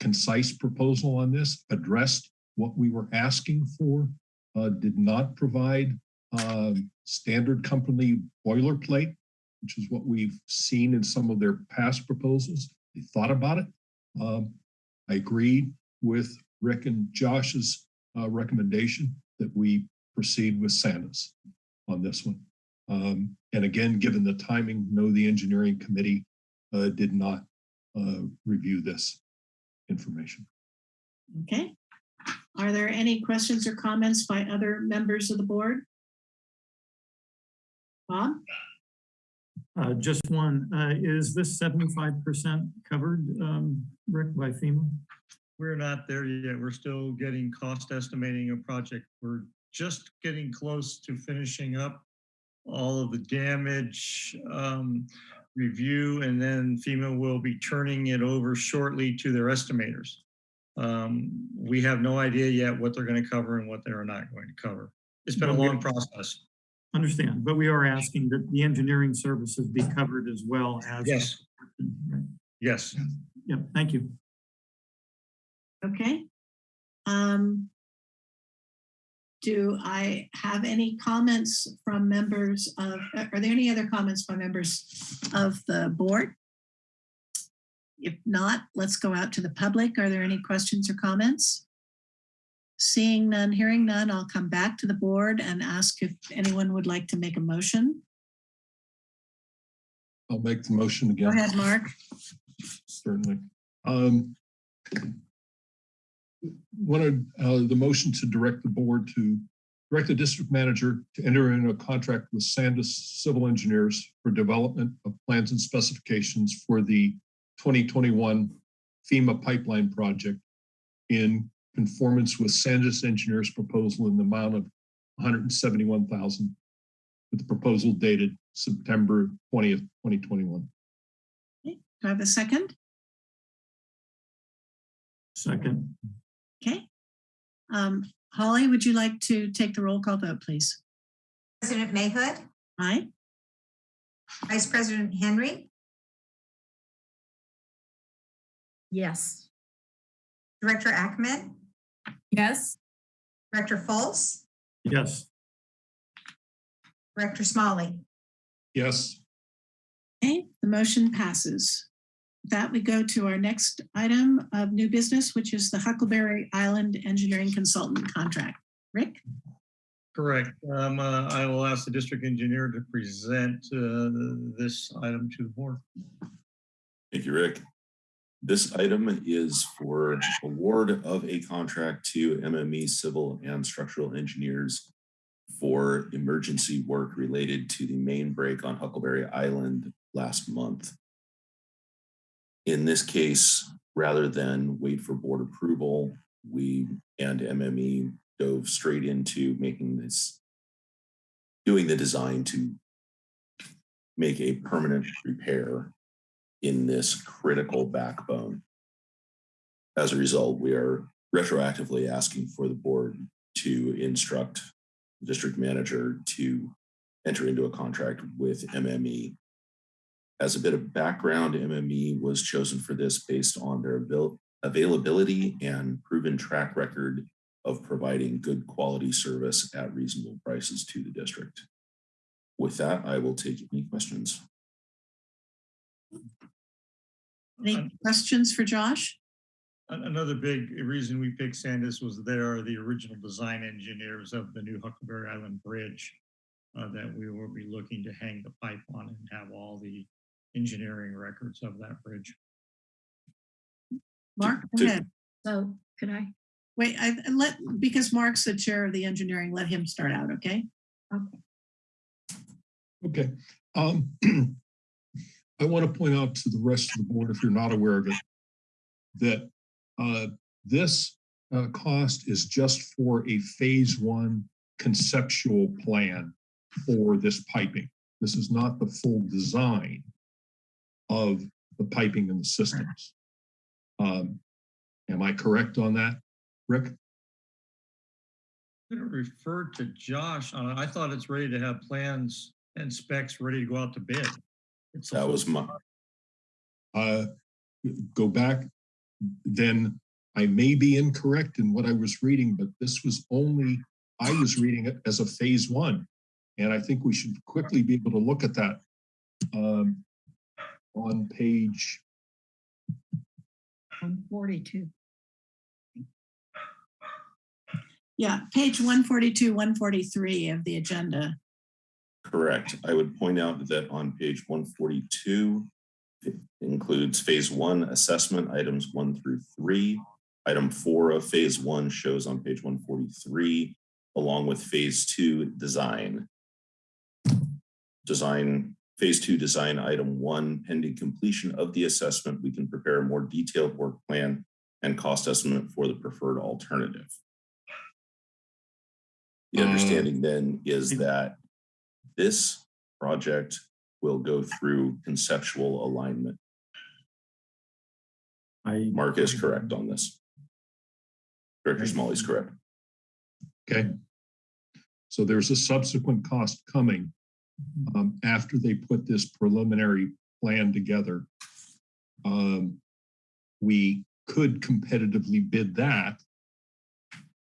concise proposal on this, addressed what we were asking for, uh, did not provide um, standard company boilerplate, which is what we've seen in some of their past proposals. They thought about it. Um, I agreed with Rick and Josh's uh, recommendation that we proceed with Sandis on this one. Um, and again, given the timing, no, the engineering committee uh, did not uh, review this information. Okay. Are there any questions or comments by other members of the board? Bob? uh, just one, uh, is this seventy-five percent covered, um, Rick, by FEMA? We're not there yet. We're still getting cost estimating a project. We're just getting close to finishing up all of the damage um, review, and then FEMA will be turning it over shortly to their estimators. Um, we have no idea yet what they're going to cover and what they're not going to cover. It's been a But long process. Understand, but we are asking that the engineering services be covered as well as. Yes, Right. yes. Yep, thank you. Okay. Um, do I have any comments from members of, are there any other comments by members of the board? If not, let's go out to the public. Are there any questions or comments? Seeing none, hearing none, I'll come back to the board and ask if anyone would like to make a motion. I'll make the motion again. Go ahead, Mark. Certainly. Um, Wanted uh, the motion to direct the board to direct the district manager to enter into a contract with Sandis Civil Engineers for development of plans and specifications for the 2021 FEMA pipeline project in conformance with Sandis Engineers proposal in the amount of hundred and seventy-one thousand with the proposal dated September twentieth, twenty twenty-one. Do I have a second? Second, Okay. Um, Holly, would you like to take the roll call vote, please? President Mahood, Aye. Vice President Henry, Yes. Director Ackemann? Yes, Director Fultz, yes, Director Smolley. Yes, Okay, the motion passes. With That we go to our next item of new business, which is the Huckleberry Island Engineering Consultant Contract. Rick? Correct. Um, uh, I will ask the district engineer to present, uh, this item to the board. Thank you, Rick. This item is for award of a contract to MME Civil and Structural Engineers for emergency work related to the main break on Huckleberry Island last month. In this case, rather than wait for board approval, we and MME dove straight into making this, doing the design to make a permanent repair in this critical backbone. As a result, we are retroactively asking for the board to instruct the district manager to enter into a contract with MME. As a bit of background, MME was chosen for this based on their avail- availability and proven track record of providing good quality service at reasonable prices to the district. With that, I will take any questions. Any questions for Josh? Another big reason we picked Sandis was they are the original design engineers of the new Huckleberry Island Bridge uh, that we will be looking to hang the pipe on and have all the engineering records of that bridge. Mark, go ahead. So could I? Wait, I I let, because Mark's the chair of the engineering, let him start out, okay? okay. Um, [clears throat] I want to point out to the rest of the board, if you're not aware of it, that uh, this uh, cost is just for a phase one conceptual plan for this piping. This is not the full design of the piping and the systems. Um, Am I correct on that, Rick? I'm gonna refer to Josh on it. I thought it's ready to have plans and specs ready to go out to bid. It's That was my, uh, go back, then I may be incorrect in what I was reading, but this was only, I was reading it as a phase one. And I think we should quickly be able to look at that um, on page, I'm. Yeah, page 142, 143 of the agenda. Correct. I would point out that on page one forty-two, it includes phase one assessment items one through three. Item four of phase one shows on page one forty-three, along with phase two design. Design, phase two design item one, pending completion of the assessment, we can prepare a more detailed work plan and cost estimate for the preferred alternative. The Uh, understanding then is that this project will go through conceptual alignment. I. Mark is correct on this. Director Smolley is correct. okay? So there's a subsequent cost coming um, after they put this preliminary plan together. Um, we could competitively bid that,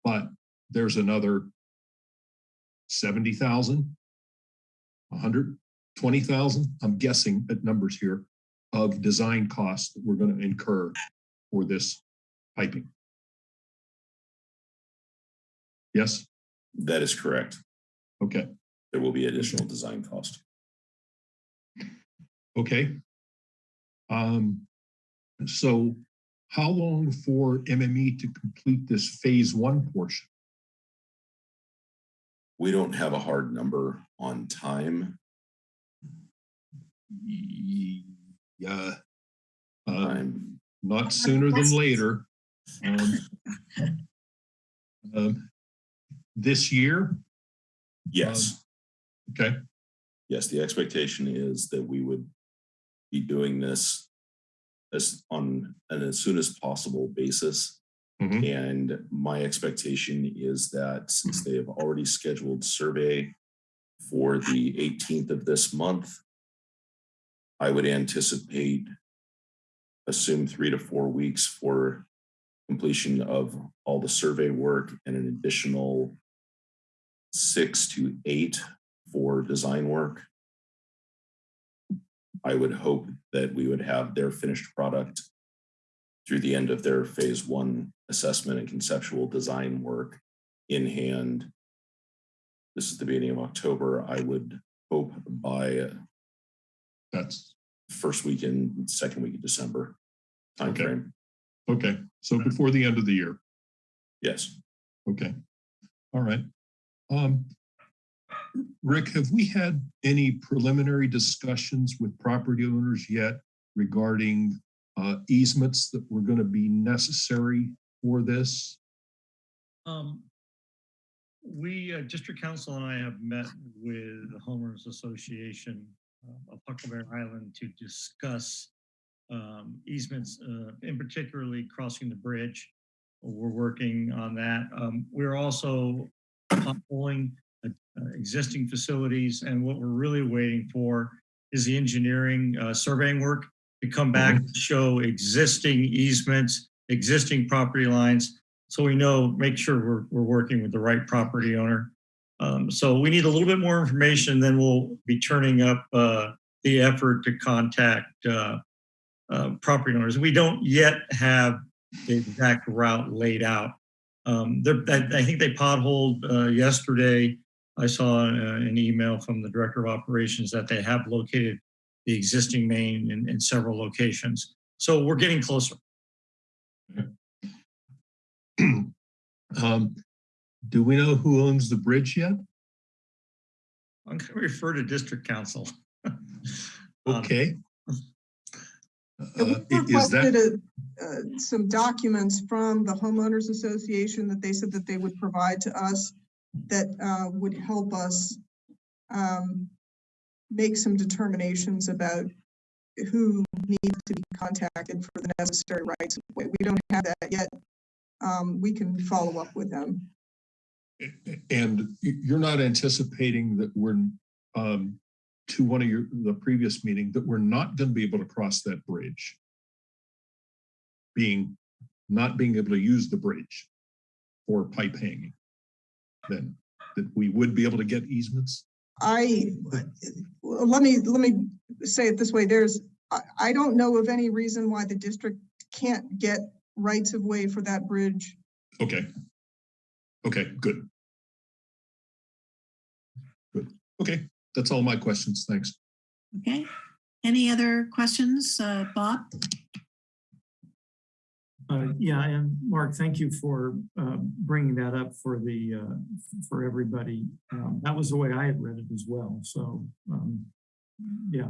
but there's another seventy thousand, a hundred twenty thousand, I'm guessing at numbers here, of design costs that we're going to incur for this piping. Yes, That is correct. okay. There will be additional design cost. Okay. Um, so how long for MME to complete this phase one portion? We don't have a hard number on time. Yeah. Uh, I'm, not sooner than later. Um, [laughs] um, This year, Yes. Okay, Yes, the expectation is that we would be doing this as on an as soon as possible basis. Mhm. And my expectation is that since they have already scheduled survey for the eighteenth of this month, I would anticipate assume three to four weeks for completion of all the survey work and an additional six to eight for design work. I would hope that we would have their finished product through the end of their phase one assessment and conceptual design work in hand. This is the beginning of October. I would hope by that's, first weekend, second week of December Okay. timeframe. okay. So before the end of the year. Yes. Okay, all right. Um, Rick, have we had any preliminary discussions with property owners yet regarding uh, easements that were going to be necessary for this? Um, we, uh, District Counsel and I have met with the homeowners association uh, of Huckleberry Island to discuss um, easements, uh, in particularly crossing the bridge. We're working on that. Um, we're also pulling uh, existing facilities and what we're really waiting for is the engineering uh, surveying work to come back to show existing easements, existing property lines, so we know, make sure we're, we're working with the right property owner. Um, so we need a little bit more information, then we'll be turning up uh, the effort to contact uh, uh, property owners. We don't yet have the exact route laid out. Um, I, I think they potholed uh, yesterday. I saw uh, an email from the director of operations that they have located the existing main in, in several locations. So we're getting closer. [clears throat] Um, Do we know who owns the bridge yet? I'm going to refer to district counsel. [laughs] Um, Okay. Yeah, we Uh, i- Is requested that, a- uh, some documents from the homeowners association that they said that they would provide to us that uh, would help us um, make some determinations about who needs to be contacted for the necessary rights. We don't have that yet. Um, We can follow up with them. and you're not anticipating that we're, um, to one of your, the previous meeting, that we're not going to be able to cross that bridge? Being, not being able to use the bridge for pipe hanging? Then, that we would be able to get easements? I, let me, let me say it this way, there's, I, I don't know of any reason why the district can't get rights of way for that bridge. Okay. Okay, good. Good. Okay, that's all my questions. Thanks. Okay. Any other questions, uh, Bob? Uh, yeah, and Mark, thank you for uh, bringing that up for the, uh, for everybody. Um, That was the way I had read it as well, so, um, yeah.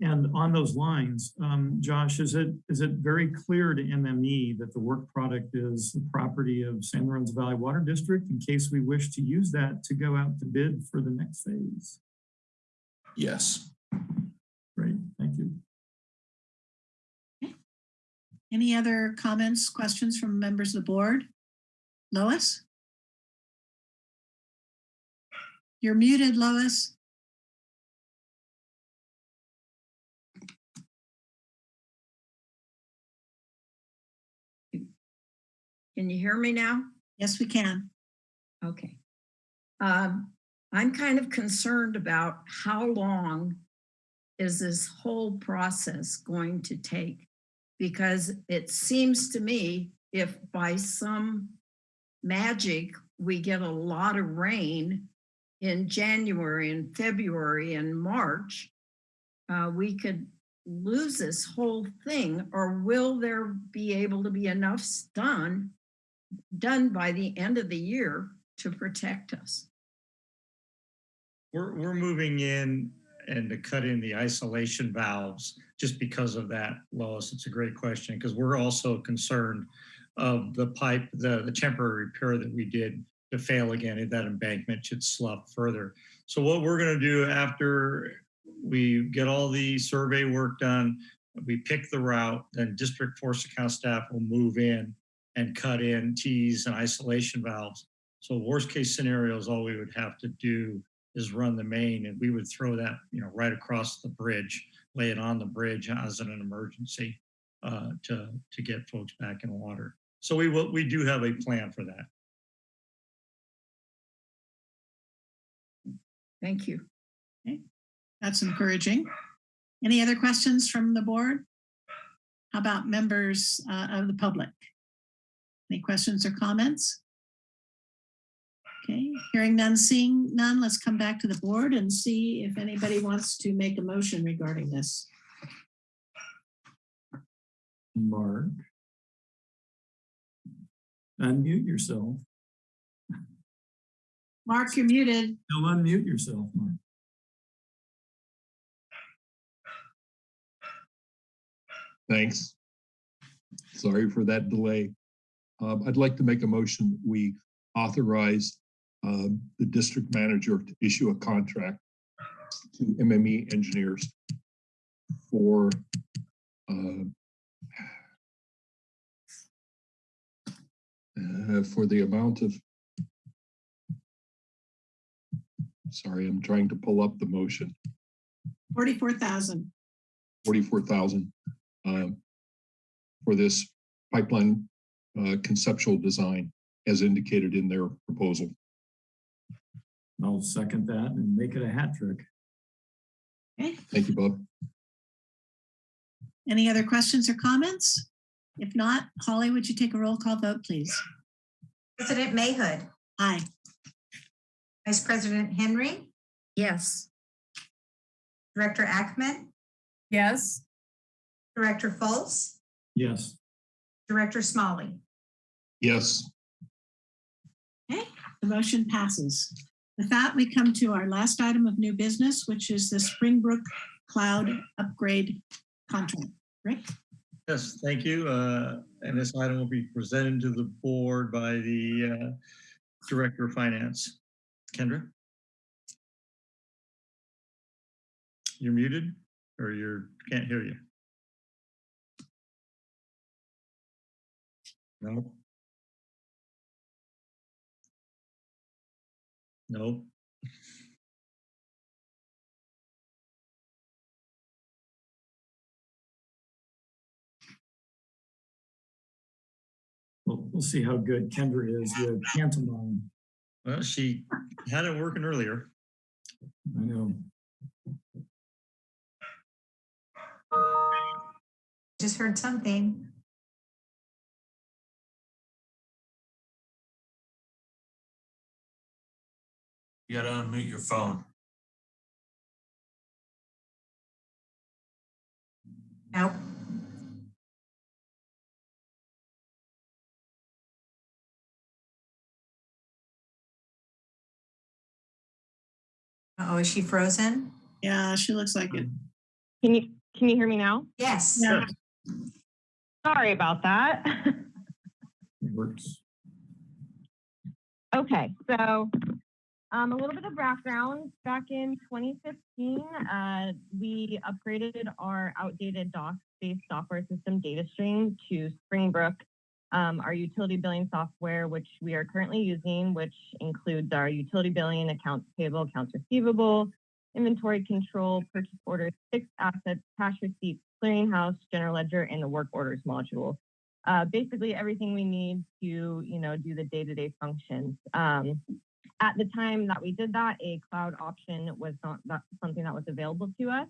And on those lines, um, Josh, is it, is it very clear to MME that the work product is the property of San Lorenzo Valley Water District in case we wish to use that to go out to bid for the next phase? Yes. Any other comments, questions from members of the board? Lois? You're muted, Lois. Can you hear me now? Yes, we can. Okay. Um, I'm kind of concerned about how long is this whole process going to take? Because it seems to me if by some magic we get a lot of rain in January and February and March, uh, we could lose this whole thing, or will there be able to be enough done done by the end of the year to protect us? We're, we're moving in and to cut in the isolation valves just because of that, Lois. It's a great question because we're also concerned of the pipe, the, the temporary repair that we did to fail again, if that embankment should slough further. So what we're gonna do after we get all the survey work done, we pick the route, then district force account staff will move in and cut in Ts and isolation valves. So worst case scenario is all we would have to do is run the main and we would throw that, you know, right across the bridge, lay it on the bridge as an emergency uh, to, to get folks back in water. So we will, we do have a plan for that. Thank you. That's encouraging. Any other questions from the board? How about members uh, of the public? Any questions or comments? Okay, hearing none, seeing none, let's come back to the board and see if anybody wants to make a motion regarding this. Mark. Unmute yourself. Mark, you're muted. Still unmute yourself, Mark. Thanks. Sorry for that delay. Um, I'd like to make a motion that we authorize um, the district manager to issue a contract to MME engineers for uh, uh, for the amount of sorry, I'm trying to pull up the motion. 44,000. forty-four thousand um, for this pipeline uh, conceptual design as indicated in their proposal. I'll second that and make it a hat trick. Okay, Thank you, Bob. any other questions or comments? If not, Holly, would you take a roll call vote, please? President Mahood, Aye. Vice President Henry, Yes. Director Ackemann, Yes. Director Fultz, Yes, Director Smolley. Yes, Okay, the motion passes. With that, we come to our last item of new business, which is the Springbrook Cloud Upgrade Contract. Rick? Yes, thank you. Uh, And this item will be presented to the board by the uh, Director of Finance. Kendra? You're muted or you're, can't hear you. No. No. we'll, we'll see how good Kendra is with pantomime. Well, she had it working earlier. I know. Just heard something. You gotta unmute your phone. Nope. Uh-oh, is she frozen? Yeah, she looks like it. Can you can you hear me now? Yes. Yeah. Sorry about that. It works. okay, so um, a little bit of background. Back in 2015, uh, we upgraded our outdated DOS-based software system DataStream to Springbrook, um, our utility billing software, which we are currently using, which includes our utility billing, accounts payable, accounts receivable, inventory control, purchase orders, fixed assets, cash receipts, clearinghouse, general ledger, and the work orders module. Uh, basically everything we need to, you know, do the day-to-day functions. Um, at the time that we did that, a cloud option was not that, something that was available to us.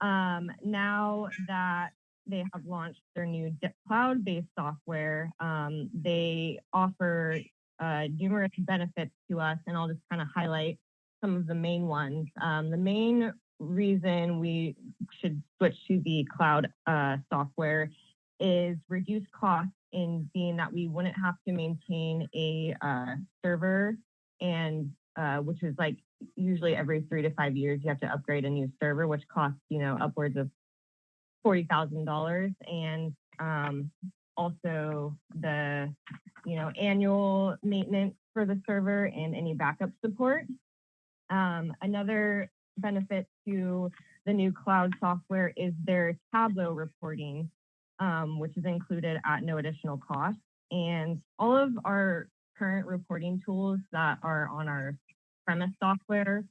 Um, now that they have launched their new cloud-based software, um, they offer uh, numerous benefits to us, and I'll just kind of highlight some of the main ones. Um, the main reason we should switch to the cloud uh, software is reduce costs in being that we wouldn't have to maintain a uh, server and uh, which is like usually every three to five years you have to upgrade a new server, which costs you know upwards of forty thousand dollars, and um, also the you know, annual maintenance for the server and any backup support. Um, another benefit to the new cloud software is their Tableau reporting, um, which is included at no additional cost. And all of our current reporting tools that are on our premise software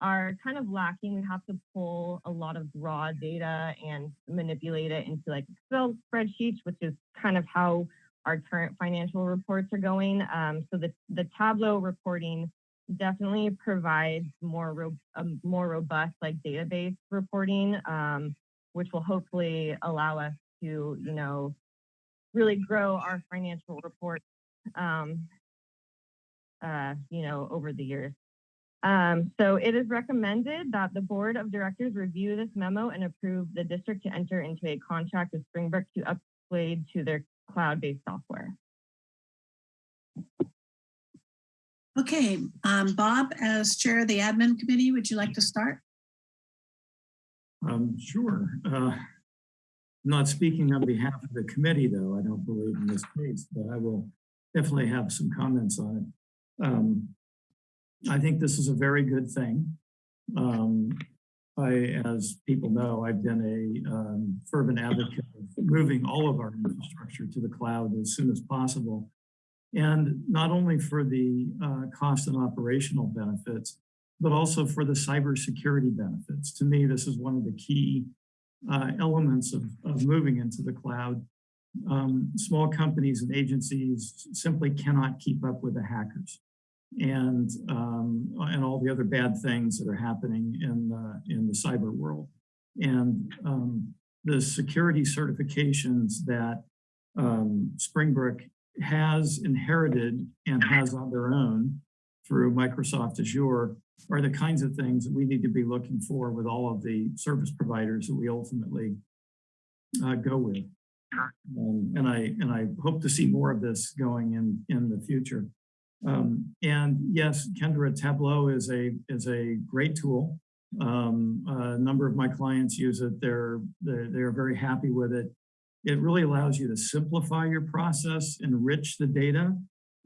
are kind of lacking. We have to pull a lot of raw data and manipulate it into like Excel spreadsheets, which is kind of how our current financial reports are going. Um, so the, the Tableau reporting definitely provides more ro- more robust like database reporting, um, which will hopefully allow us to you know really grow our financial reports um, uh, you know over the years. Um, so it is recommended that the board of directors review this memo and approve the district to enter into a contract with Springbrook to upgrade to their cloud-based software. Okay, um, Bob, as chair of the admin committee, would you like to start? Um, sure. Uh, not speaking on behalf of the committee, though, I don't believe in this case, but I will definitely have some comments on it. Um, I think this is a very good thing. Um, I, as people know, I've been a um, fervent advocate of moving all of our infrastructure to the cloud as soon as possible. And not only for the uh, cost and operational benefits, but also for the cybersecurity benefits. To me, this is one of the key uh, elements of, of moving into the cloud. Um, small companies and agencies simply cannot keep up with the hackers and um, and all the other bad things that are happening in the, in the cyber world. And um, the security certifications that um, Springbrook has inherited and has on their own through Microsoft Azure are the kinds of things that we need to be looking for with all of the service providers that we ultimately uh, go with. Um, and I and I hope to see more of this going in in the future. Um, and yes, Kendra Tableau is a is a great tool. Um, a number of my clients use it. They're, they're they're very happy with it. It really allows you to simplify your process, enrich the data,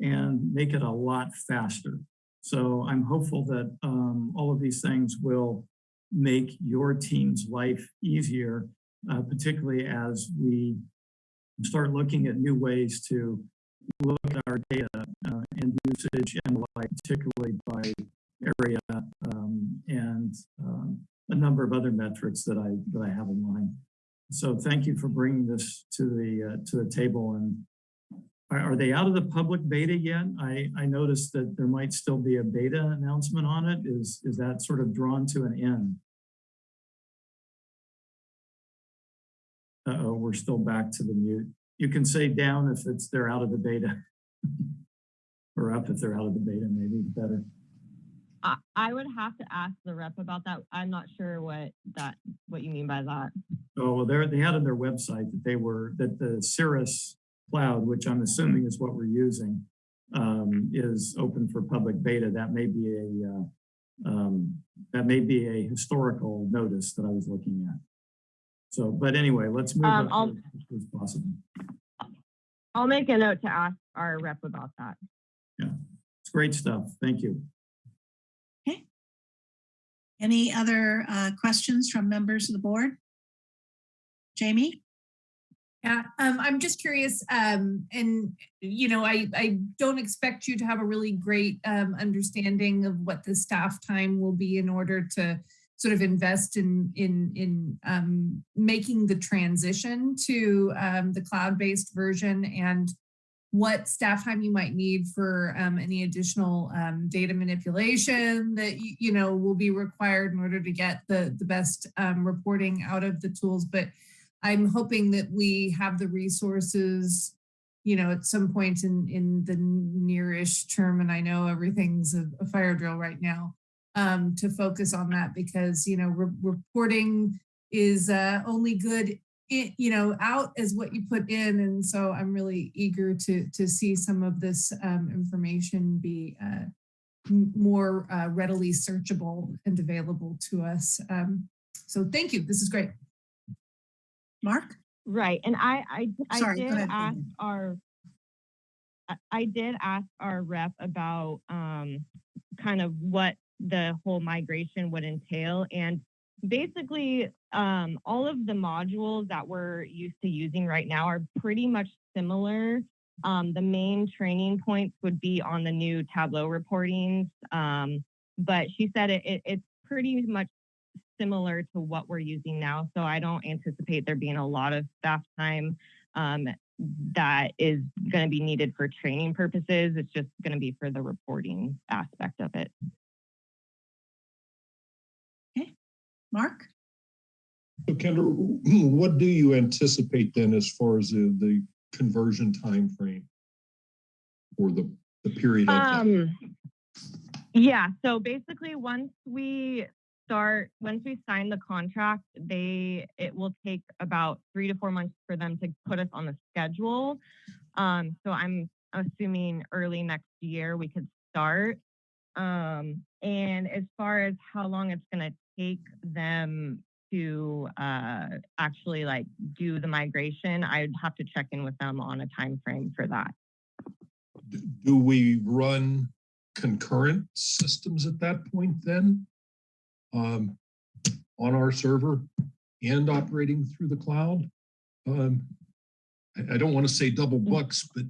and make it a lot faster. So I'm hopeful that um, all of these things will make your team's life easier, uh, particularly as we start looking at new ways to look at our data uh, and usage and like particularly by area um, and um, a number of other metrics that I that I have in mind. So thank you for bringing this to the uh, to the table. And are, are they out of the public beta yet? I I noticed that there might still be a beta announcement on it. Is is that sort of drawn to an end? Uh oh, we're still back to the mute. You can say down if it's they're out of the beta. [laughs] or up if they're out of the beta, maybe better. I, I would have to ask the rep about that. I'm not sure what that what you mean by that. Oh, well, they're, they had on their website that they were, that the Cirrus Cloud, which I'm assuming is what we're using, um, is open for public beta. That may be a, uh, um, that may be a historical notice that I was looking at. So, but anyway, let's move Um, on I'll- as possible. I'll make a note to ask our rep about that. Yeah, it's great stuff. Thank you. Okay. Any other uh, questions from members of the board? Jamie? Yeah, um, I'm just curious, um, and you know, I, I don't expect you to have a really great um, understanding of what the staff time will be in order to sort of invest in in in um, making the transition to um, the cloud-based version and what staff time you might need for um, any additional um, data manipulation that you, know will be required in order to get the the best um, reporting out of the tools, but I'm hoping that we have the resources, you know, at some point in in the nearish term, and I know everything's a, a fire drill right now, um, to focus on that because you know re reporting is uh, only good, i you know, out as what you put in, and so I'm really eager to to see some of this um, information be uh, more uh, readily searchable and available to us. Um, so thank you. This is great. Mark? Right, and I I, I Sorry, did ahead, ask our I- I did ask our rep about um, kind of what the whole migration would entail. And basically, um, all of the modules that we're used to using right now are pretty much similar. Um, the main training points would be on the new Tableau reportings. Um, but she said it, it, it's pretty much similar to what we're using now. So I don't anticipate there being a lot of staff time um, that is going to be needed for training purposes. It's just going to be for the reporting aspect of it. Mark? So Kendra, [clears throat] what do you anticipate then as far as the, the conversion time frame Or the, the period of? Um, yeah, so basically once we start, once we sign the contract, they, it will take about three to four months for them to put us on the schedule. Um, so I'm assuming early next year we could start. Um, and as far as how long it's gonna take them to uh, actually like do the migration, I'd have to check in with them on a time frame for that. Do we run concurrent systems at that point then? Um, on our server and operating through the cloud? Um, I, I don't want to say double bucks, but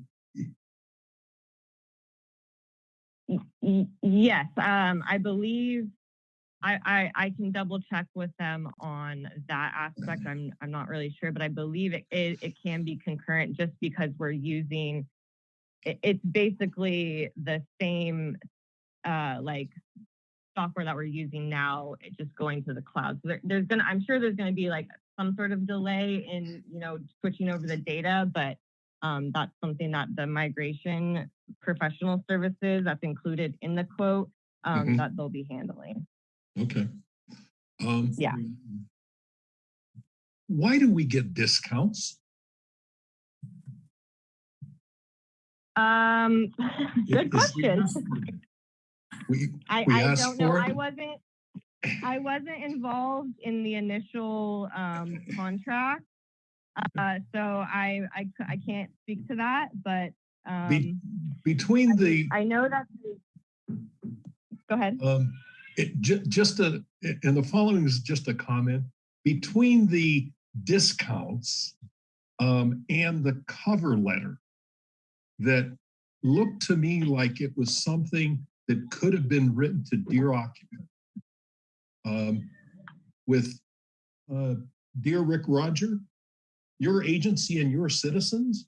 Yes, um, I believe I, I, I can double check with them on that aspect. I'm, I'm not really sure, but I believe it, it, it can be concurrent just because we're using, it, it's basically the same, uh, like software that we're using now, just going to the cloud. So there, there's gonna, I'm sure there's gonna be like some sort of delay in, you know, switching over the data, but um, that's something that the migration professional services that's included in the quote um, Mhm. that they'll be handling. okay. Um, Yeah. Why do we get discounts? Um, [laughs] good question. [laughs] We, I, we I don't know. I wasn't I [laughs] wasn't involved in the initial um, contract, uh, [laughs] so I can't speak to that. But Be- um, between the, I know that. Go ahead. Um, it ju- just a, and the following is just a comment. Between the discounts um, and the cover letter that looked to me like it was something that could have been written to dear occupant. Um, with uh, dear Rick Roger, your agency and your citizens,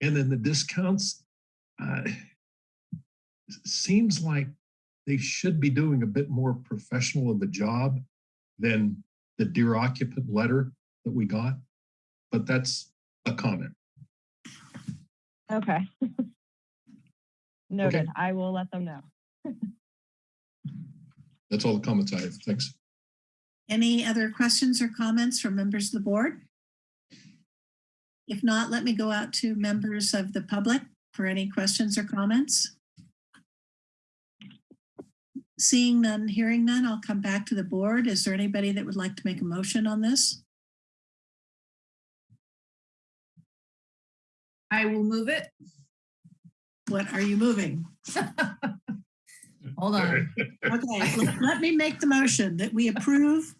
and then the discounts. Uh, seems like they should be doing a bit more professional of a job than the dear occupant letter that we got. But that's a comment. Okay. [laughs] Noted. I will let them know. That's all the comments I have. Thanks. Any other questions or comments from members of the board? If not, let me go out to members of the public for any questions or comments. Seeing none, hearing none, I'll come back to the board. Is there anybody that would like to make a motion on this? I will move it. What are you moving? [laughs] Hold on. [laughs] Okay, let- let me make the motion that we approve,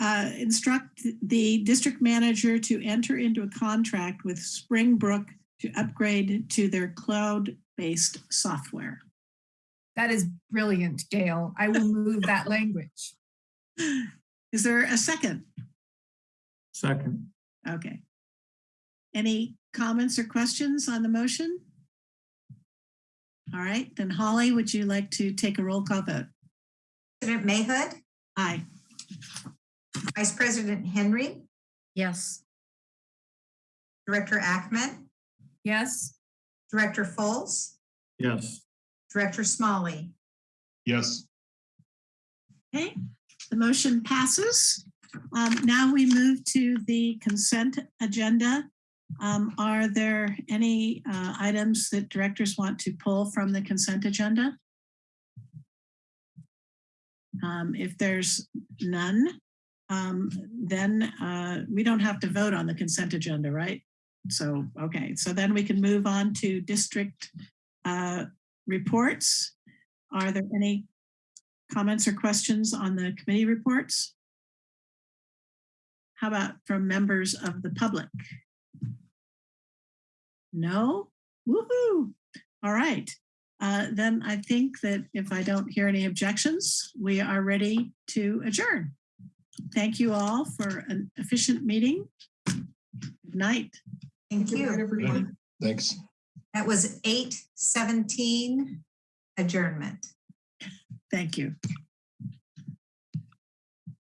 uh, instruct the district manager to enter into a contract with Springbrook to upgrade to their cloud-based software. That is brilliant, Gail. I will move that [laughs] language. Is there a second? Second, Okay. Any comments or questions on the motion? All right, then Holly, would you like to take a roll call vote? President Mahood, Aye. Vice President Henry, Yes. Director Ackemann, Yes, Director Fultz, yes. Director Smolley. Yes. Okay, the motion passes. Um, now we move to the consent agenda. Um, are there any uh, items that directors want to pull from the consent agenda? Um, if there's none, um, then uh, we don't have to vote on the consent agenda, right? So, okay, so then we can move on to district uh, reports. Are there any comments or questions on the committee reports? How about from members of the public? No? Woohoo! All right. Uh, Then I think that if I don't hear any objections, we are ready to adjourn. Thank you all for an efficient meeting. Good night. Thank Good night, you. everyone. Thanks. That was eight seventeen adjournment. Thank you.